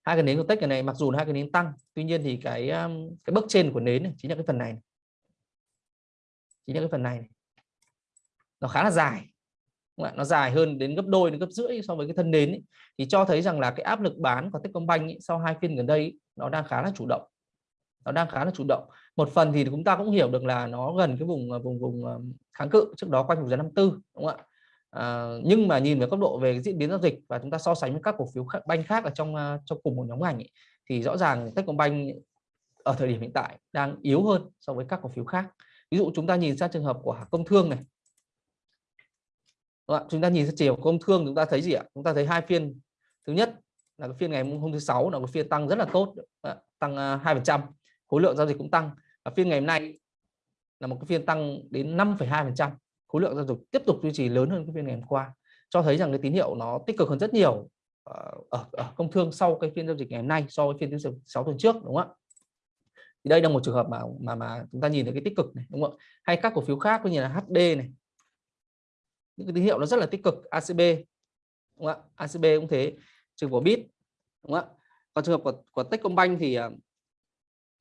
hai cái nến của Tech này mặc dù hai cái nến tăng tuy nhiên thì cái um, cái bước trên của nến này, chính là cái phần này chính là cái phần này nó khá là dài nó dài hơn đến gấp đôi đến gấp rưỡi so với cái thân nến ấy. thì cho thấy rằng là cái áp lực bán của Techcombank ấy, sau hai phiên gần đây nó đang khá là chủ động. Nó đang khá là chủ động. Một phần thì chúng ta cũng hiểu được là nó gần cái vùng à, vùng vùng à, kháng cự trước đó quanh vùng giá 54 đúng không ạ? À, nhưng mà nhìn về góc độ về diễn biến giao dịch và chúng ta so sánh với các cổ phiếu khác, banh khác ở trong ờ, trong cùng một nhóm ngành ấy, thì rõ ràng Techcombank ở thời điểm hiện tại đang yếu hơn so với các cổ phiếu khác. Ví dụ chúng ta nhìn sang trường hợp của công thương này. Đúng chúng ta nhìn sang chiều công thương chúng ta thấy gì ạ? Chúng ta thấy hai phiên. Thứ nhất là cái phiên ngày hôm thứ sáu là một phiên tăng rất là tốt tăng ờ, hai phần trăm khối lượng giao dịch cũng tăng. Và phiên ngày hôm nay là một cái phiên tăng đến 5,2 phần trăm khối lượng giao dịch tiếp tục duy trì lớn hơn cái phiên ngày hôm qua cho thấy rằng cái tín hiệu nó tích cực hơn rất nhiều ờ, ở, ở công thương sau cái phiên giao dịch ngày hôm nay so với phiên giao dịch 6 tuần trước đúng không ạ? Thì đây là một trường hợp mà mà mà chúng ta nhìn thấy cái tích cực này đúng không ạ? Hay các cổ phiếu khác như là HD này. Những cái tín hiệu nó rất là tích cực ACB đúng không ạ? ACB cũng thế trường của bit đúng không ạ? Còn trường hợp của, của Techcombank thì ờ,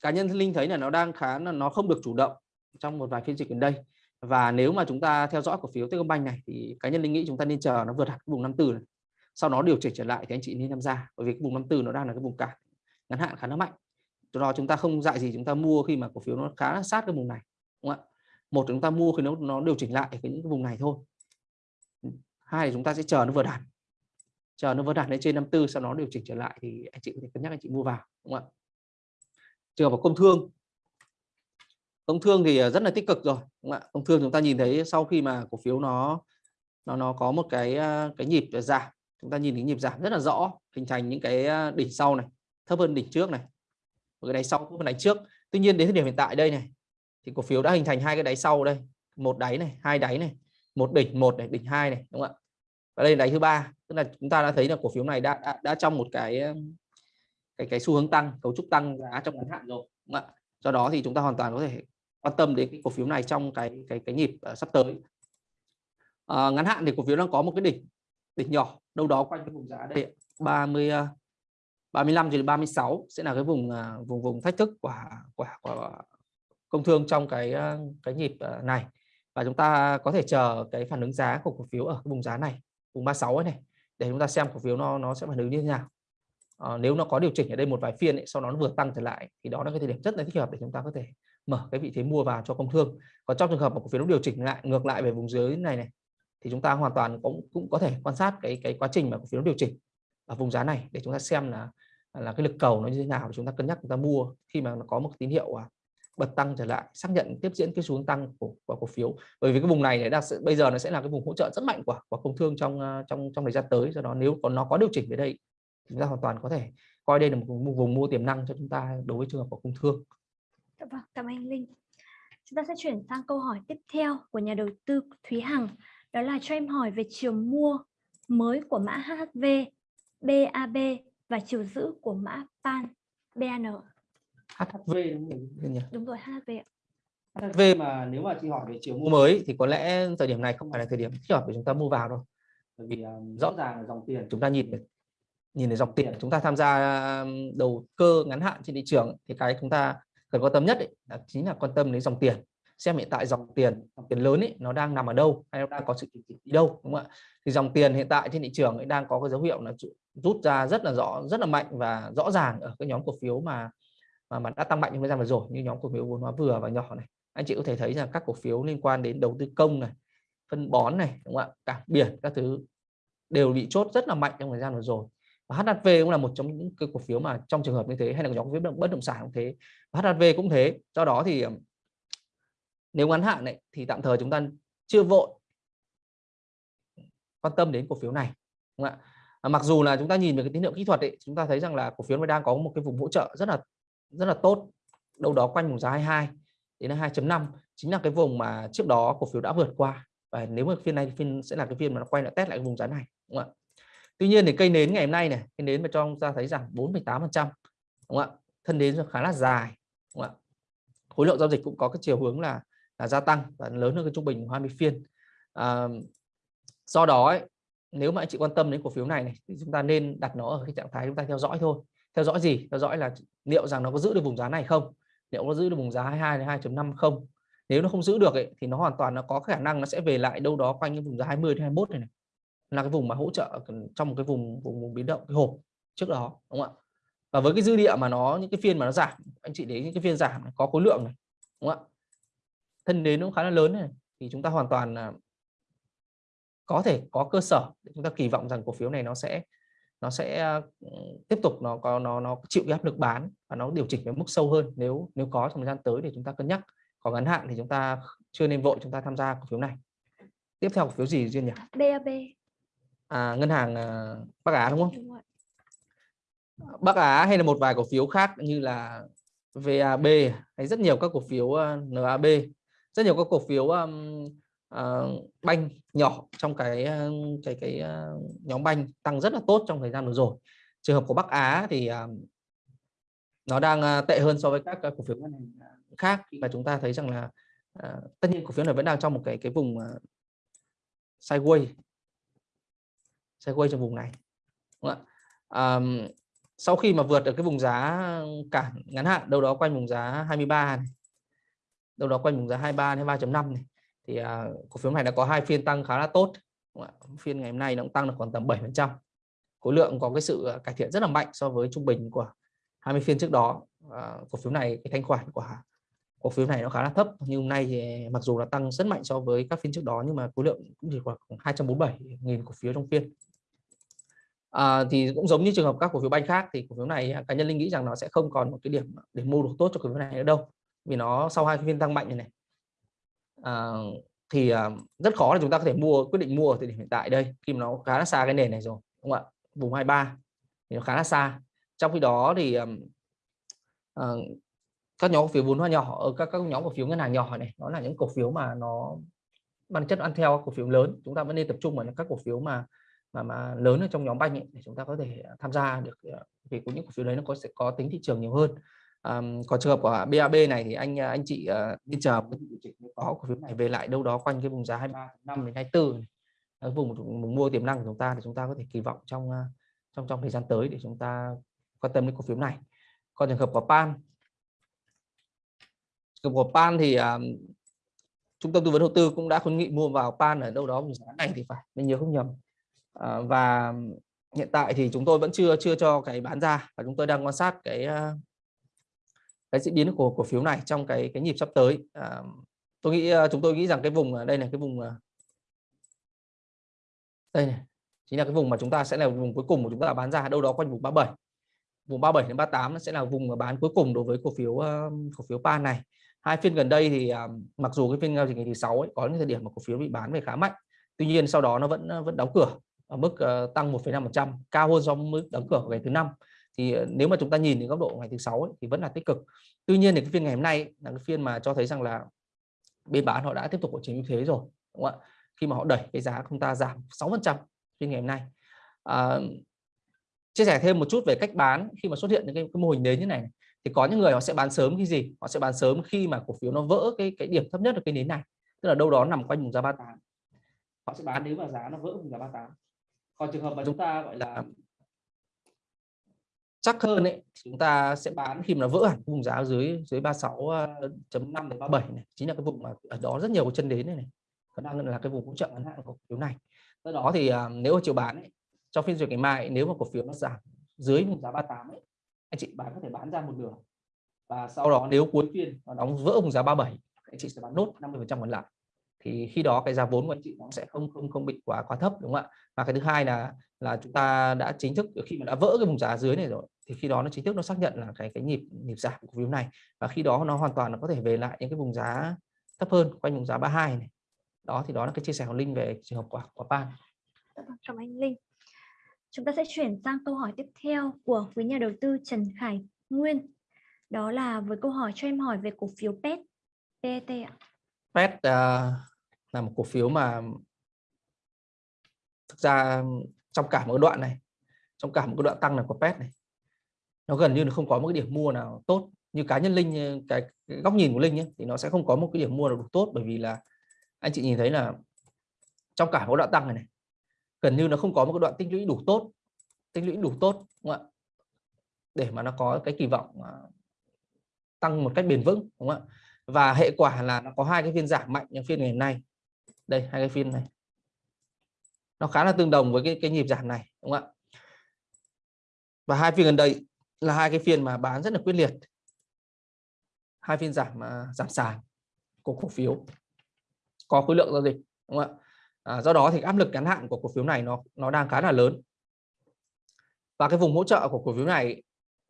cá nhân linh thấy là nó đang khá là nó không được chủ động trong một vài phiên dịch gần đây và nếu mà chúng ta theo dõi cổ phiếu Techcombank này thì cá nhân linh nghĩ chúng ta nên chờ nó vượt hẳn vùng 54 này. Sau đó điều chỉnh trở lại thì anh chị nên tham gia, bởi vì cái vùng 54 nó đang là cái vùng cản ngắn hạn khá là mạnh. Do đó chúng ta không dạy gì chúng ta mua khi mà cổ phiếu nó khá là sát cái vùng này, đúng không ạ? Một chúng ta mua khi nó nó điều chỉnh lại cái những cái vùng này thôi. Hai thì chúng ta sẽ chờ nó vượt hẳn. Chờ nó vượt hẳn lên trên 54 sau đó điều chỉnh trở lại thì anh chị có thể cân nhắc anh chị mua vào, đúng không ạ? Trường hợp công thương công thương thì ờ, rất là tích cực rồi đúng không ạ? Công thương chúng ta nhìn thấy sau khi mà cổ phiếu nó nó nó có một cái ờ, cái nhịp giảm chúng ta nhìn thấy nhịp giảm rất là rõ hình thành những cái ờ, đỉnh sau này thấp hơn đỉnh trước này. Một cái đáy sau cũng hơn đáy trước. Tuy nhiên đến thời điểm hiện tại đây này thì cổ phiếu đã hình thành hai cái đáy sau đây một đáy này hai đáy này một đỉnh một này đỉnh hai này đúng không ạ? Và đây là đáy thứ ba tức là chúng ta đã thấy là cổ phiếu này đã đã, đã trong một cái cái cái xu hướng tăng cấu trúc tăng giá trong ngắn hạn rồi đúng không ạ? Do đó thì chúng ta hoàn toàn có thể quan tâm đến cái cổ phiếu này trong cái cái cái nhịp uh, sắp tới. Uh, ngắn hạn thì cổ phiếu đang có một cái đỉnh đỉnh nhỏ đâu đó quanh cái vùng giá đây 30 35 ờ, đến 36 sẽ là cái vùng vùng vùng thách thức của của, của công thương trong cái cái nhịp này. Và chúng ta có thể chờ cái phản ứng giá của cổ phiếu ở cái vùng giá này vùng 36 ấy này để chúng ta xem cổ phiếu nó nó sẽ phản ứng như thế nào. À, nếu nó có điều chỉnh ở đây một vài phiên ấy, sau đó nó vừa tăng trở lại thì đó là cái thời điểm rất là thích hợp để chúng ta có thể mở cái vị thế mua vào cho công thương. Còn trong trường hợp mà cổ phiếu nó điều chỉnh lại ngược lại về vùng dưới này này thì chúng ta hoàn toàn cũng cũng có thể quan sát cái cái quá trình mà cổ phiếu nó điều chỉnh ở vùng giá này để chúng ta xem là là cái lực cầu nó như thế nào để chúng ta cân nhắc chúng ta mua khi mà nó có một tín hiệu à, bật tăng trở lại xác nhận tiếp diễn cái xuống tăng của, của cổ phiếu. Bởi vì cái vùng này này đã bây giờ nó sẽ là cái vùng hỗ trợ rất mạnh của của công thương trong à, trong trong thời gian tới. Do đó nếu còn nó có điều chỉnh về đây chúng ta hoàn toàn có thể coi đây là một vùng, vùng mua tiềm năng cho chúng ta đối với trường hợp của công thương vâng cảm ơn anh Linh chúng ta sẽ chuyển sang câu hỏi tiếp theo của nhà đầu tư Thúy Hằng đó là cho em hỏi về chiều mua mới của mã HHV BAB và chiều giữ của mã PAN BAN HHV đúng nhỉ? Đúng rồi HHV ạ. HHV mà nếu mà chị hỏi về chiều mua mới thì có lẽ thời điểm này không phải là thời điểm thích hợp để chúng ta mua vào đâu. Bởi vì um, rõ ràng là dòng tiền chúng ta nhìn được nhìn thấy dòng tiền chúng ta tham gia đầu cơ ngắn hạn trên thị trường thì cái chúng ta cần quan tâm nhất ấy, là chính là quan tâm đến dòng tiền. Xem hiện tại dòng tiền dòng tiền lớn ấy nó đang nằm ở đâu hay nó đang có sự chỉnh đi đâu đúng không ạ? Thì dòng tiền hiện tại trên thị trường ấy đang có cái dấu hiệu là rút ra rất là rõ rất là mạnh và rõ ràng ở cái nhóm cổ phiếu mà mà, mà đã tăng mạnh trong thời gian vừa rồi như nhóm cổ phiếu vốn hóa vừa và nhỏ này. Anh chị có thể thấy rằng các cổ phiếu liên quan đến đầu tư công này phân bón này đúng không ạ? Cảng biển các thứ đều bị chốt rất là mạnh trong thời gian vừa rồi và HHV cũng là một trong những cái cổ phiếu mà trong trường hợp như thế hay là nhóm cổ phiếu bất động sản cũng thế. Và HHV cũng thế. Do đó thì nếu ngắn hạn này thì tạm thời chúng ta chưa vội quan tâm đến cổ phiếu này đúng không ạ? À, mặc dù là chúng ta nhìn về cái tín hiệu kỹ thuật ấy, chúng ta thấy rằng là cổ phiếu nó đang có một cái vùng hỗ trợ rất là rất là tốt đâu đó quanh vùng giá 22 đến 2.5 chính là cái vùng mà trước đó cổ phiếu đã vượt qua. Và nếu mà phiên này phiên sẽ là cái phiên mà nó quay lại test lại cái vùng giá này đúng không ạ? Tuy nhiên thì cây nến ngày hôm nay này cây nến mà cho chúng ta thấy rằng 4,8% đúng không ạ? Thân nến khá là dài đúng không ạ? Khối lượng giao dịch cũng có cái chiều hướng là là gia tăng và lớn hơn cái trung bình 20 phiên. À, do đó ấy, nếu mà anh chị quan tâm đến cổ phiếu này, này thì chúng ta nên đặt nó ở cái trạng thái chúng ta theo dõi thôi. Theo dõi gì? Theo dõi là liệu rằng nó có giữ được vùng giá này không? Liệu nó giữ được vùng giá 22 đến 2.5 không? Nếu nó không giữ được ấy, thì nó hoàn toàn nó có khả năng nó sẽ về lại đâu đó quanh cái vùng giá 20 đến 21 này, này là cái vùng mà hỗ trợ trong một cái vùng vùng, vùng biến động cái hộp trước đó đúng không ạ? Và với cái dư địa mà nó những cái phiên mà nó giảm anh chị để những cái phiên giảm này, có khối lượng này đúng không ạ? Thân đến nó khá là lớn này thì chúng ta hoàn toàn là có thể có cơ sở để chúng ta kỳ vọng rằng cổ phiếu này nó sẽ nó sẽ ừ, tiếp tục nó có nó nó chịu cái áp lực bán và nó điều chỉnh với mức sâu hơn nếu nếu có trong thời gian tới để chúng ta cân nhắc. Còn ngắn hạn thì chúng ta chưa nên vội chúng ta tham gia cổ phiếu này. Tiếp theo cổ phiếu gì duyên nhỉ? BAB à, ngân hàng à, Bắc Á đúng không? Đúng Bắc Á hay là một vài cổ phiếu khác như là VAB hay rất nhiều các cổ phiếu uh, à, NAB rất nhiều các cổ phiếu um, uh, banh nhỏ trong cái cái cái uh, nhóm banh tăng rất là tốt trong thời gian vừa rồi. Trường hợp của Bắc Á thì uh, nó đang uh, tệ hơn so với các uh, cổ phiếu khác và chúng ta thấy rằng là uh, tất nhiên cổ phiếu này vẫn đang trong một cái cái vùng uh, sideways sẽ quay trong vùng này đúng không ạ? Um, sau khi mà vượt được cái vùng giá cản ngắn hạn đâu đó quanh vùng giá 23 này, đâu đó quanh vùng giá 23 đến 3.5 này thì uh, cổ phiếu này đã có hai phiên tăng khá là tốt phiên ngày hôm nay nó cũng tăng được khoảng tầm 7 phần trăm. Khối lượng có cái sự à, cải thiện rất là mạnh so với trung bình của 20 phiên trước đó. À, cổ phiếu này cái thanh khoản của cổ phiếu này nó khá là thấp nhưng hôm nay thì mặc dù là tăng rất mạnh so với các phiên trước đó nhưng mà khối lượng cũng chỉ khoảng 247.000 cổ phiếu trong phiên à, thì cũng giống như trường hợp các cổ phiếu banh khác thì cổ phiếu này à, cá nhân linh nghĩ rằng nó sẽ không còn một cái điểm để mua được tốt cho cổ phiếu này nữa đâu vì nó sau hai phiên tăng mạnh này này. À, thì à, rất khó là chúng ta có thể mua quyết định mua ở thời điểm hiện tại đây khi mà nó khá là xa cái nền này rồi đúng không ạ? Vùng 23 thì nó khá là xa. Trong khi đó thì à, các nhóm cổ phiếu vốn hóa nhỏ ở các các nhóm cổ phiếu ngân hàng nhỏ này nó là những cổ phiếu mà nó bản chất ăn theo cổ phiếu lớn chúng ta vẫn nên tập trung vào các cổ phiếu mà mà mà lớn ở trong nhóm banh ấy, để chúng ta có thể à, tham gia được à, vì cũng những cổ phiếu đấy nó có sẽ có tính thị trường nhiều hơn. À, còn trường hợp của BAB này thì anh à, anh chị uh, đi chờ có cổ phiếu này về lại đâu đó quanh cái vùng giá 23 5 đến 24 này. Ờ, vùng, vùng mua tiềm năng của chúng ta thì chúng ta có thể kỳ vọng trong trong trong thời gian tới để chúng ta quan tâm đến cổ phiếu này. Còn trường hợp của pan. Trường hợp của pan thì uh, trung tâm tư vấn đầu tư cũng đã khuyến nghị mua vào pan ở đâu đó vùng giá này thì phải mình nhớ không nhầm. Ờ, và hiện tại thì chúng tôi vẫn chưa chưa cho cái bán ra và chúng tôi đang quan sát cái ờ, cái diễn biến của cổ phiếu này trong cái cái nhịp sắp tới. À, tôi nghĩ chúng tôi nghĩ rằng cái vùng đây này cái vùng đây này chính là cái vùng mà chúng ta sẽ là vùng cuối cùng của chúng ta bán ra đâu đó quanh vùng 37 vùng 37 đến 38 nó sẽ là vùng bán cuối cùng đối với cổ phiếu cổ phiếu pan này. Hai phiên gần đây thì mặc dù cái phiên giao dịch ngày thứ sáu ấy, có những thời điểm mà cổ phiếu bị bán về khá mạnh tuy nhiên sau đó nó vẫn vẫn đóng cửa ở mức uh, tăng 1,5% cao hơn so với mức đóng cửa của ngày thứ năm. Thì ờ, nếu mà chúng ta nhìn đến góc độ ngày thứ sáu ấy, thì vẫn là tích cực. Tuy nhiên thì cái phiên ngày hôm nay là cái phiên mà cho thấy rằng là bên bán họ đã tiếp tục có chiếm ưu thế rồi đúng không ạ? Khi mà họ đẩy cái giá chúng ta giảm 6% phiên ngày hôm nay. À, chia sẻ thêm một chút về cách bán khi mà xuất hiện những cái, cái mô hình nến như này thì có những người họ sẽ bán sớm khi gì? Họ sẽ bán sớm khi mà cổ phiếu nó vỡ cái cái điểm thấp nhất ở cái nến này tức là đâu đó nằm quanh vùng giá 38 họ sẽ bán nếu mà giá nó vỡ vùng giá 38 còn trường hợp mà chúng ta gọi là chắc hơn ấy chúng ta sẽ bán khi mà nó vỡ hẳn vùng giá dưới dưới 36.5 đến 37 này. Chính là cái vùng mà ở đó rất nhiều chân đến này, này. có đang là cái vùng hỗ trợ ngắn hạn của cổ phiếu này. Do đó thì uh, nếu mà chiều bán ấy, trong phiên giao ngày mai nếu mà cổ phiếu nó giảm dưới vùng giá 38 ấy, anh chị bán có thể bán ra một nửa. Và sau đó nếu cuối phiên nó đóng vỡ vùng giá 37 anh chị sẽ bán nốt 50 còn lại thì khi đó cái giá vốn của anh chị nó sẽ không không không bị quá quá thấp đúng không ạ? Và cái thứ hai là là chúng ta đã chính thức khi mà đã vỡ cái vùng giá dưới này rồi thì khi đó nó chính thức nó xác nhận là cái cái nhịp nhịp giảm của cổ phiếu này. Và khi đó nó hoàn toàn nó có thể về lại những cái vùng giá thấp hơn quanh vùng giá 32 này. Đó thì đó là cái chia sẻ của linh về trường hợp của của pan. Dạ vâng, cảm ơn linh. Chúng ta sẽ chuyển sang câu hỏi tiếp theo của quý nhà đầu tư Trần Khải Nguyên. Đó là với câu hỏi cho em hỏi về cổ phiếu PET PET ạ. PET uh, là một cổ phiếu mà thực ra trong cả một đoạn này trong cả một cái đoạn tăng này của PET này nó gần như là không có một cái điểm mua nào tốt. Như cá nhân linh cái, cái góc nhìn của linh ấy, thì nó sẽ không có một cái điểm mua nào đủ tốt bởi vì là anh chị nhìn thấy là trong cả một đoạn tăng này này gần như nó không có một cái đoạn tích lũy đủ tốt tích lũy đủ tốt đúng không ạ? Để mà nó có cái kỳ vọng à, tăng một cách bền vững đúng không ạ? Và hệ quả là nó có hai cái phiên giảm mạnh như phiên ngày hôm nay đây hai cái phiên này. Nó khá là tương đồng với cái cái nhịp giảm này đúng không ạ? Và hai phiên gần đây là hai cái phiên mà bán rất là quyết liệt. Hai phiên giảm mà giảm sàn của cổ phiếu. Có khối lượng giao dịch đúng không ạ? À, do đó thì áp lực ngắn hạn của cổ phiếu này nó nó đang khá là lớn. Và cái vùng hỗ trợ của cổ phiếu này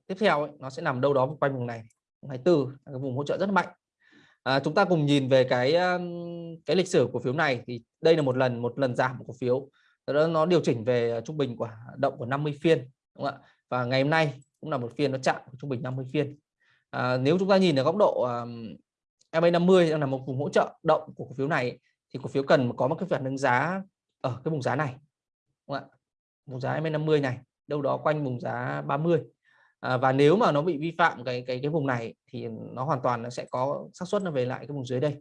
tiếp theo ấy, nó sẽ nằm đâu đó quanh vùng này. 24 cái vùng hỗ trợ rất mạnh à, chúng ta cùng nhìn về cái cái lịch sử cổ phiếu này. Thì đây là một lần một lần giảm của cổ phiếu đó nó điều chỉnh về ờ, trung bình của động của 50 phiên đúng không ạ? Và ngày hôm nay cũng là một phiên nó chạm trung bình 50 phiên. À, nếu chúng ta nhìn ở góc độ um, MA50 là một vùng hỗ trợ động của cổ phiếu này thì cổ phiếu cần có một cái phản ứng giá ở cái vùng giá này đúng không ạ? Vùng giá MA50 này đâu đó quanh vùng giá 30 à, và nếu mà nó bị vi phạm cái cái cái vùng này thì nó hoàn toàn nó sẽ có xác suất nó về lại cái vùng dưới đây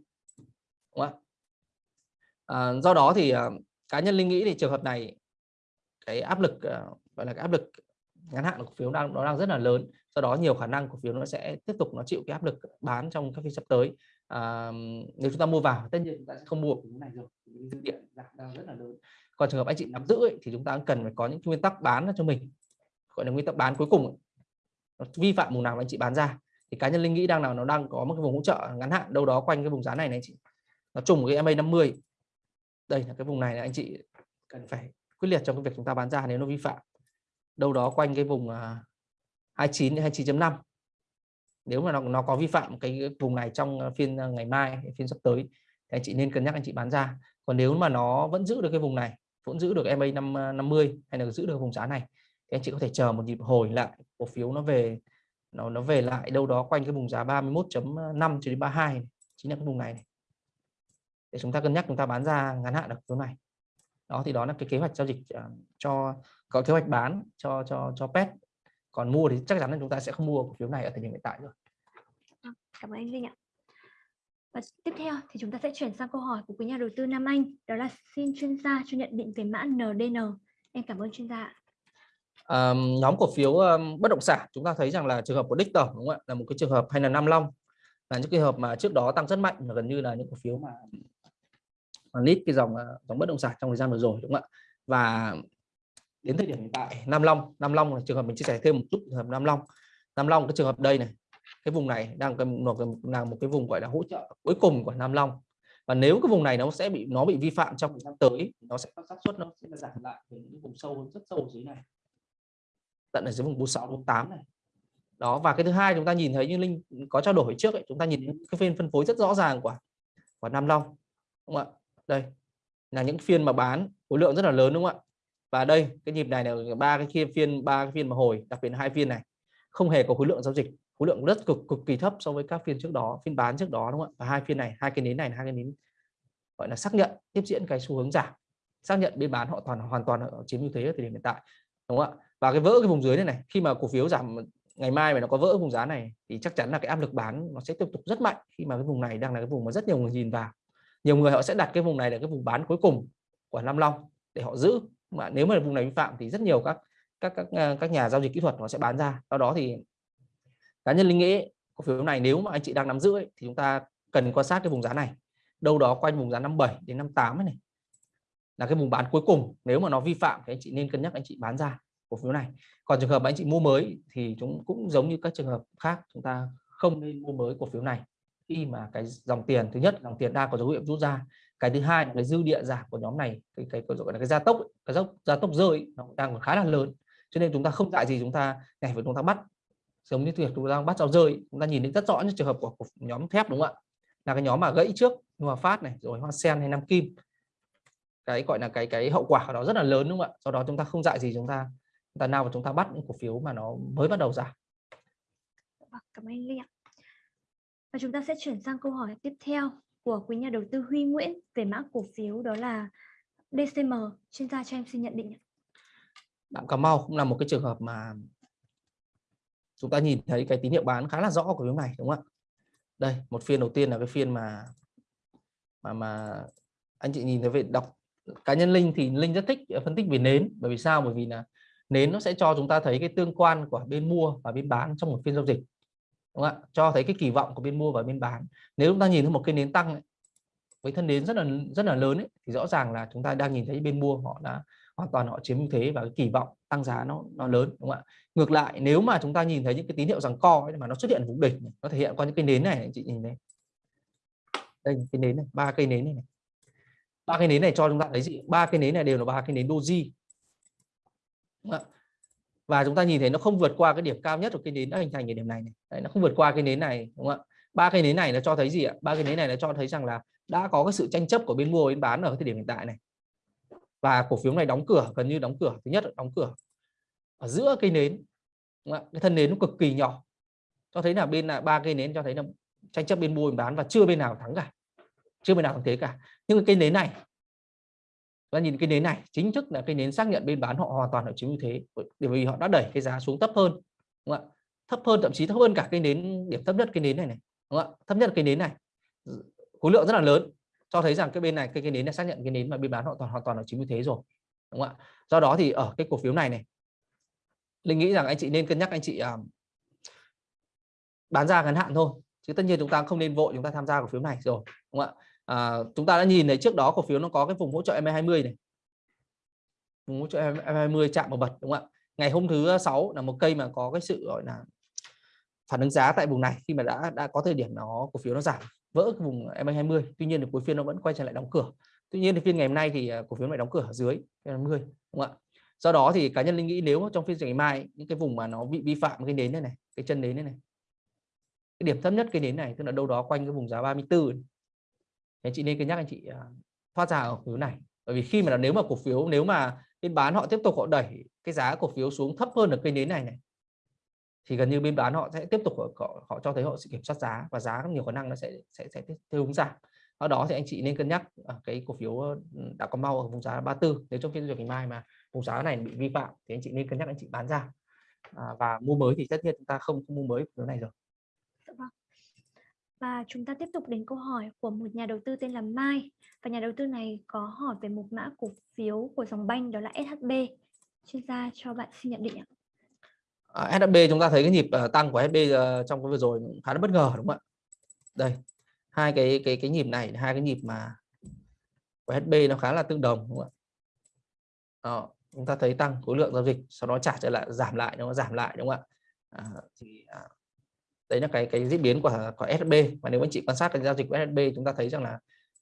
đúng không ạ? À, do đó thì ờ, cá nhân linh nghĩ thì trường hợp này cái áp lực gọi là cái áp lực ngắn hạn của cổ phiếu đang nó đang rất là lớn do đó nhiều khả năng cổ phiếu nó sẽ tiếp tục nó chịu cái áp lực bán trong các phiên sắp tới. À, nếu chúng ta mua vào tất nhiên chúng ta sẽ không mua cổ phiếu này rồi dư giảm đang rất là lớn. Còn trường hợp anh chị nắm giữ ấy, thì chúng ta cần phải có những nguyên tắc bán cho mình gọi là nguyên tắc bán cuối cùng nó vi phạm vùng nào anh chị bán ra. Thì cá nhân linh nghĩ đang nào nó đang có một cái vùng hỗ trợ ngắn hạn đâu đó quanh cái vùng giá này này anh chị. Nó trùng cái MA 50 đây là cái vùng này là anh chị cần phải quyết liệt trong cái việc chúng ta bán ra nếu nó vi phạm. Đâu đó quanh cái vùng à, 29 29.5 nếu mà nó, nó có vi phạm cái vùng này trong à, phiên à, ngày mai phiên sắp tới thì anh chị nên cân nhắc anh chị bán ra. Còn nếu mà nó vẫn giữ được cái vùng này vẫn giữ được MA 50 hay là giữ được vùng giá này thì anh chị có thể chờ một nhịp hồi lại cổ phiếu nó về nó nó về lại đâu đó quanh cái vùng giá 31.5 cho đến 32 chính là cái vùng này, này. Để chúng ta cân nhắc chúng ta bán ra ngắn hạn được chỗ này. Đó thì đó là cái kế hoạch giao dịch à, cho có kế hoạch bán cho cho cho pet còn mua thì chắc chắn là chúng ta sẽ không mua cổ phiếu này ở thời điểm hiện tại rồi. Vâng, cảm ơn anh Linh ạ. Và tiếp theo thì chúng ta sẽ chuyển sang câu hỏi của quý nhà đầu tư Nam Anh đó là xin chuyên gia cho nhận định về mã NDN em cảm ơn chuyên gia um, nhóm cổ phiếu um, bất động sản chúng ta thấy rằng là trường hợp của đích tổng đúng không ạ? Là một cái trường hợp hay là Nam Long. Là những trường hợp mà trước đó tăng rất mạnh và gần như là những cổ phiếu mà mà lít cái dòng ờ, dòng bất động sản trong thời gian vừa rồi đúng không ạ? Và đến thời điểm hiện tại Nam Long Nam Long là trường hợp mình chia sẻ thêm một chút trường hợp Nam Long. Nam Long cái trường hợp đây này cái vùng này đang là một cái vùng gọi là hỗ trợ cuối cùng của Nam Long. Và nếu cái vùng này nó sẽ bị nó bị vi phạm trong thời gian tới nó sẽ có xác suất nó sẽ giảm lại về những vùng sâu hơn rất sâu dưới này tận ở dưới vùng 46 48 này. Đó và cái thứ hai chúng ta nhìn thấy như linh có trao đổi trước ấy, chúng ta nhìn cái phiên phân phối rất rõ ràng của của Nam Long đúng không ạ? Đây là những phiên mà bán khối lượng rất là lớn đúng không ạ? Và đây cái nhịp này là ba cái phiên phiên ba cái phiên mà hồi đặc biệt hai phiên này. Không hề có khối lượng giao dịch khối lượng rất cực cực kỳ thấp so với các phiên trước đó phiên bán trước đó đúng không ạ? Và hai phiên này hai cái nến này hai cái nến gọi là xác nhận tiếp diễn cái xu hướng giảm. Xác nhận bên bán họ toàn hoàn toàn họ chiếm ưu thế ở thời điểm hiện tại đúng không ạ? Và cái vỡ cái vùng dưới này này khi mà cổ phiếu giảm ngày mai mà nó có vỡ vùng giá này thì chắc chắn là cái áp lực bán nó sẽ tiếp tục rất mạnh khi mà cái vùng này đang là cái vùng mà rất nhiều người nhìn vào. Nhiều người họ sẽ đặt cái vùng này là cái vùng bán cuối cùng của Nam Long để họ giữ. Mà nếu mà vùng này vi phạm thì rất nhiều các các các à, các nhà giao dịch kỹ thuật nó sẽ bán ra. Do đó thì cá nhân linh nghĩ cổ phiếu này nếu mà anh chị đang nắm giữ ấy, thì chúng ta cần quan sát cái vùng giá này. Đâu đó quanh vùng giá 57 đến 58 này là cái vùng bán cuối cùng. Nếu mà nó vi phạm thì anh chị nên cân nhắc anh chị bán ra cổ phiếu này. Còn trường hợp anh chị mua mới thì chúng cũng giống như các trường hợp khác chúng ta không nên mua mới cổ phiếu này. Khi mà cái dòng tiền thứ nhất dòng tiền đang có dấu hiệu rút ra cái thứ hai là cái dư địa giảm của nhóm này cái cái gọi là cái gia tốc cái dốc gia tốc rơi nó đang còn khá là lớn. Cho nên chúng ta không dại gì chúng ta này phải chúng ta bắt giống như việc chúng ta đang bắt rau rơi chúng ta nhìn thấy rất rõ những trường hợp của, của nhóm thép đúng không ạ? Là cái nhóm mà gãy trước hòa phát này rồi hoa sen hay nam kim. Cái gọi là cái cái hậu quả của nó rất là lớn đúng không ạ? Do đó chúng ta không dại gì chúng ta chúng ta nào mà chúng ta bắt những cổ phiếu mà nó mới bắt đầu giảm vâng, cảm ơn Linh ạ và chúng ta sẽ chuyển sang câu hỏi tiếp theo của quý nhà đầu tư Huy Nguyễn về mã cổ phiếu đó là DCM. Chuyên gia cho em xin nhận định. Đạm Cà Mau cũng là một cái trường hợp mà chúng ta nhìn thấy cái tín hiệu bán khá là rõ của phiếu này đúng không ạ? Đây, một phiên đầu tiên là cái phiên mà mà mà anh chị nhìn thấy về đọc cá nhân Linh thì Linh rất thích phân tích về nến bởi vì sao? Bởi vì là nến nó sẽ cho chúng ta thấy cái tương quan của bên mua và bên bán trong một phiên giao dịch đúng không ạ? Cho thấy cái kỳ vọng của bên mua và bên bán. Nếu chúng ta nhìn thấy một cái nến tăng ấy, với thân nến rất là rất là lớn ấy, thì rõ ràng là chúng ta đang nhìn thấy bên mua họ đã hoàn toàn họ chiếm ưu thế và cái kỳ vọng tăng giá nó nó lớn đúng không ạ? Ngược lại nếu mà chúng ta nhìn thấy những cái tín hiệu rằng co ấy, mà nó xuất hiện vùng đỉnh nó thể hiện qua những cái nến này anh chị nhìn này. Đây cái nến này ba cây nến này, ba cây nến này cho chúng ta thấy gì? Ba cây nến này đều là ba cây nến doji. Vâng và chúng ta nhìn thấy nó không vượt qua cái điểm cao nhất của cây nến đã hình thành cái điểm này, này. Đấy, nó không vượt qua cái nến này đúng không ạ? Ba cây nến này nó cho thấy gì ạ? Ba cây nến này nó cho thấy rằng là đã có cái sự tranh chấp của bên mua bên bán ở thời điểm hiện tại này. Và cổ phiếu này đóng cửa gần như đóng cửa. Thứ nhất là đóng cửa ở giữa cây nến đúng không? cái thân nến nó cực kỳ nhỏ. Cho thấy là bên là ba cây nến cho thấy là tranh chấp bên mua bên bán và chưa bên nào thắng cả. Chưa bên nào thắng thế cả. Nhưng cái cây nến này và nhìn cái nến này chính thức là cái nến xác nhận bên bán họ hoàn toàn họ chiếm ưu thế bởi vì họ đã đẩy cái giá xuống thấp hơn đúng không ạ? Thấp hơn thậm chí thấp hơn cả cái nến điểm thấp nhất cái nến này này đúng không ạ? Thấp nhất cái nến này khối lượng rất là lớn cho thấy rằng cái bên này cái cái nến này xác nhận cái nến mà bên bán họ toàn hoàn toàn là chiếm ưu thế rồi đúng không ạ? Do đó thì ở cái cổ phiếu này này linh nghĩ rằng anh chị nên cân nhắc anh chị uh, bán ra ngắn hạn thôi chứ tất nhiên chúng ta không nên vội chúng ta tham gia cổ phiếu này rồi đúng không ạ? À, chúng ta đã nhìn thấy trước đó cổ phiếu nó có cái vùng hỗ trợ MA20 này. Vùng hỗ trợ MA20 chạm vào bật đúng không ạ? Ngày hôm thứ sáu là một cây mà có cái sự gọi là phản ứng giá tại vùng này khi mà đã đã có thời điểm nó cổ phiếu nó giảm vỡ cái vùng MA20 tuy nhiên thì cuối phiên nó vẫn quay trở lại đóng cửa. Tuy nhiên thì phiên ngày hôm nay thì à, cổ phiếu lại đóng cửa ở dưới 20 đúng không ạ? Do đó thì cá nhân linh nghĩ nếu trong phiên ngày mai những cái vùng mà nó bị vi phạm cái nến này này cái chân nến này này cái điểm thấp nhất cái nến này tức là đâu đó quanh cái vùng giá 34 anh chị nên cân nhắc anh chị à, thoát ra ở phiếu này. Bởi vì khi mà nếu mà cổ phiếu nếu mà bên bán họ tiếp tục họ đẩy cái giá cổ phiếu xuống thấp hơn ở cây nến này này thì gần như bên bán họ sẽ tiếp tục họ, họ cho thấy họ sẽ kiểm soát giá và giá nhiều khả năng nó sẽ sẽ sẽ theo hướng giảm. Ở đó thì anh chị nên cân nhắc à, cái cổ phiếu ờ, đã có mau ở vùng giá 34 nếu trong phiên giao dịch ngày mai mà vùng giá này bị vi phạm thì anh chị nên cân nhắc anh chị bán ra. À, và mua mới thì tất nhiên chúng ta không, không mua mới phiếu này rồi. Và chúng ta tiếp tục đến câu hỏi của một nhà đầu tư tên là Mai. Và nhà đầu tư này có hỏi về một mã cổ phiếu của dòng banh đó là SHB. chuyên gia cho bạn xin nhận định ạ. À, SHB chúng ta thấy cái nhịp uh, tăng của SHB uh, ờ, trong cái vừa rồi khá là bất ngờ đúng không ạ? Đây hai cái cái cái nhịp này hai cái nhịp mà của SHB nó khá là tương đồng đúng không ạ? Đó, chúng ta thấy tăng khối lượng giao dịch sau đó trả trở lại giảm lại nó giảm lại đúng không ạ? À, thì à, đấy là cái cái diễn biến của của SB và nếu anh chị quan sát cái giao dịch của SB chúng ta thấy rằng là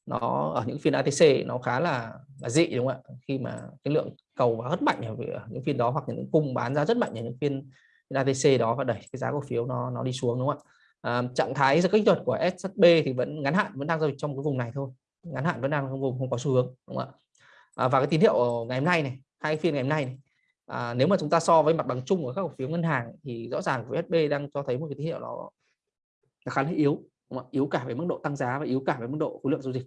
nó ở những phiên ATC nó khá là, là dị đúng không ạ? Khi mà cái lượng cầu và rất mạnh ở những phiên đó hoặc những cung bán ra rất mạnh ở những phiên, phiên ATC đó và đẩy cái giá cổ phiếu nó nó đi xuống đúng không ạ? À, trạng thái kích thuật của SB thì vẫn ngắn hạn vẫn đang giao dịch trong cái vùng này thôi. Ngắn hạn vẫn đang trong vùng không có xu hướng đúng không ạ? À, và cái tín hiệu ngày hôm nay này hai phiên ngày hôm nay này à, nếu mà chúng ta so với mặt bằng chung của các cổ phiếu ngân hàng thì rõ ràng VSB đang cho thấy một cái tín hiệu nó, là khá là yếu đúng không? yếu cả về mức độ tăng giá và yếu cả về mức độ khối lượng giao dịch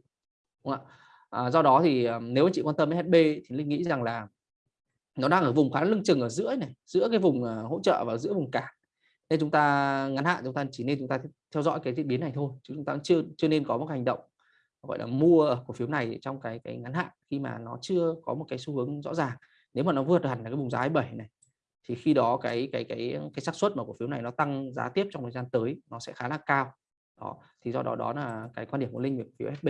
đúng không ạ? À, do đó thì ờ, nếu anh chị quan tâm đến SB thì linh nghĩ rằng là nó đang ở vùng khá lưng chừng ở giữa này giữa cái vùng ờ, hỗ trợ và giữa vùng cản. Nên chúng ta ngắn hạn chúng ta chỉ nên chúng ta theo dõi cái diễn biến này thôi chứ chúng ta chưa chưa nên có một hành động gọi là mua cổ phiếu này trong cái cái ngắn hạn khi mà nó chưa có một cái xu hướng rõ ràng nếu mà nó vượt hẳn là cái vùng giá 7 này thì khi đó cái cái cái cái xác suất mà cổ phiếu này nó tăng giá tiếp trong thời gian tới nó sẽ khá là cao đó thì do đó đó là cái quan điểm của linh về cổ phiếu SB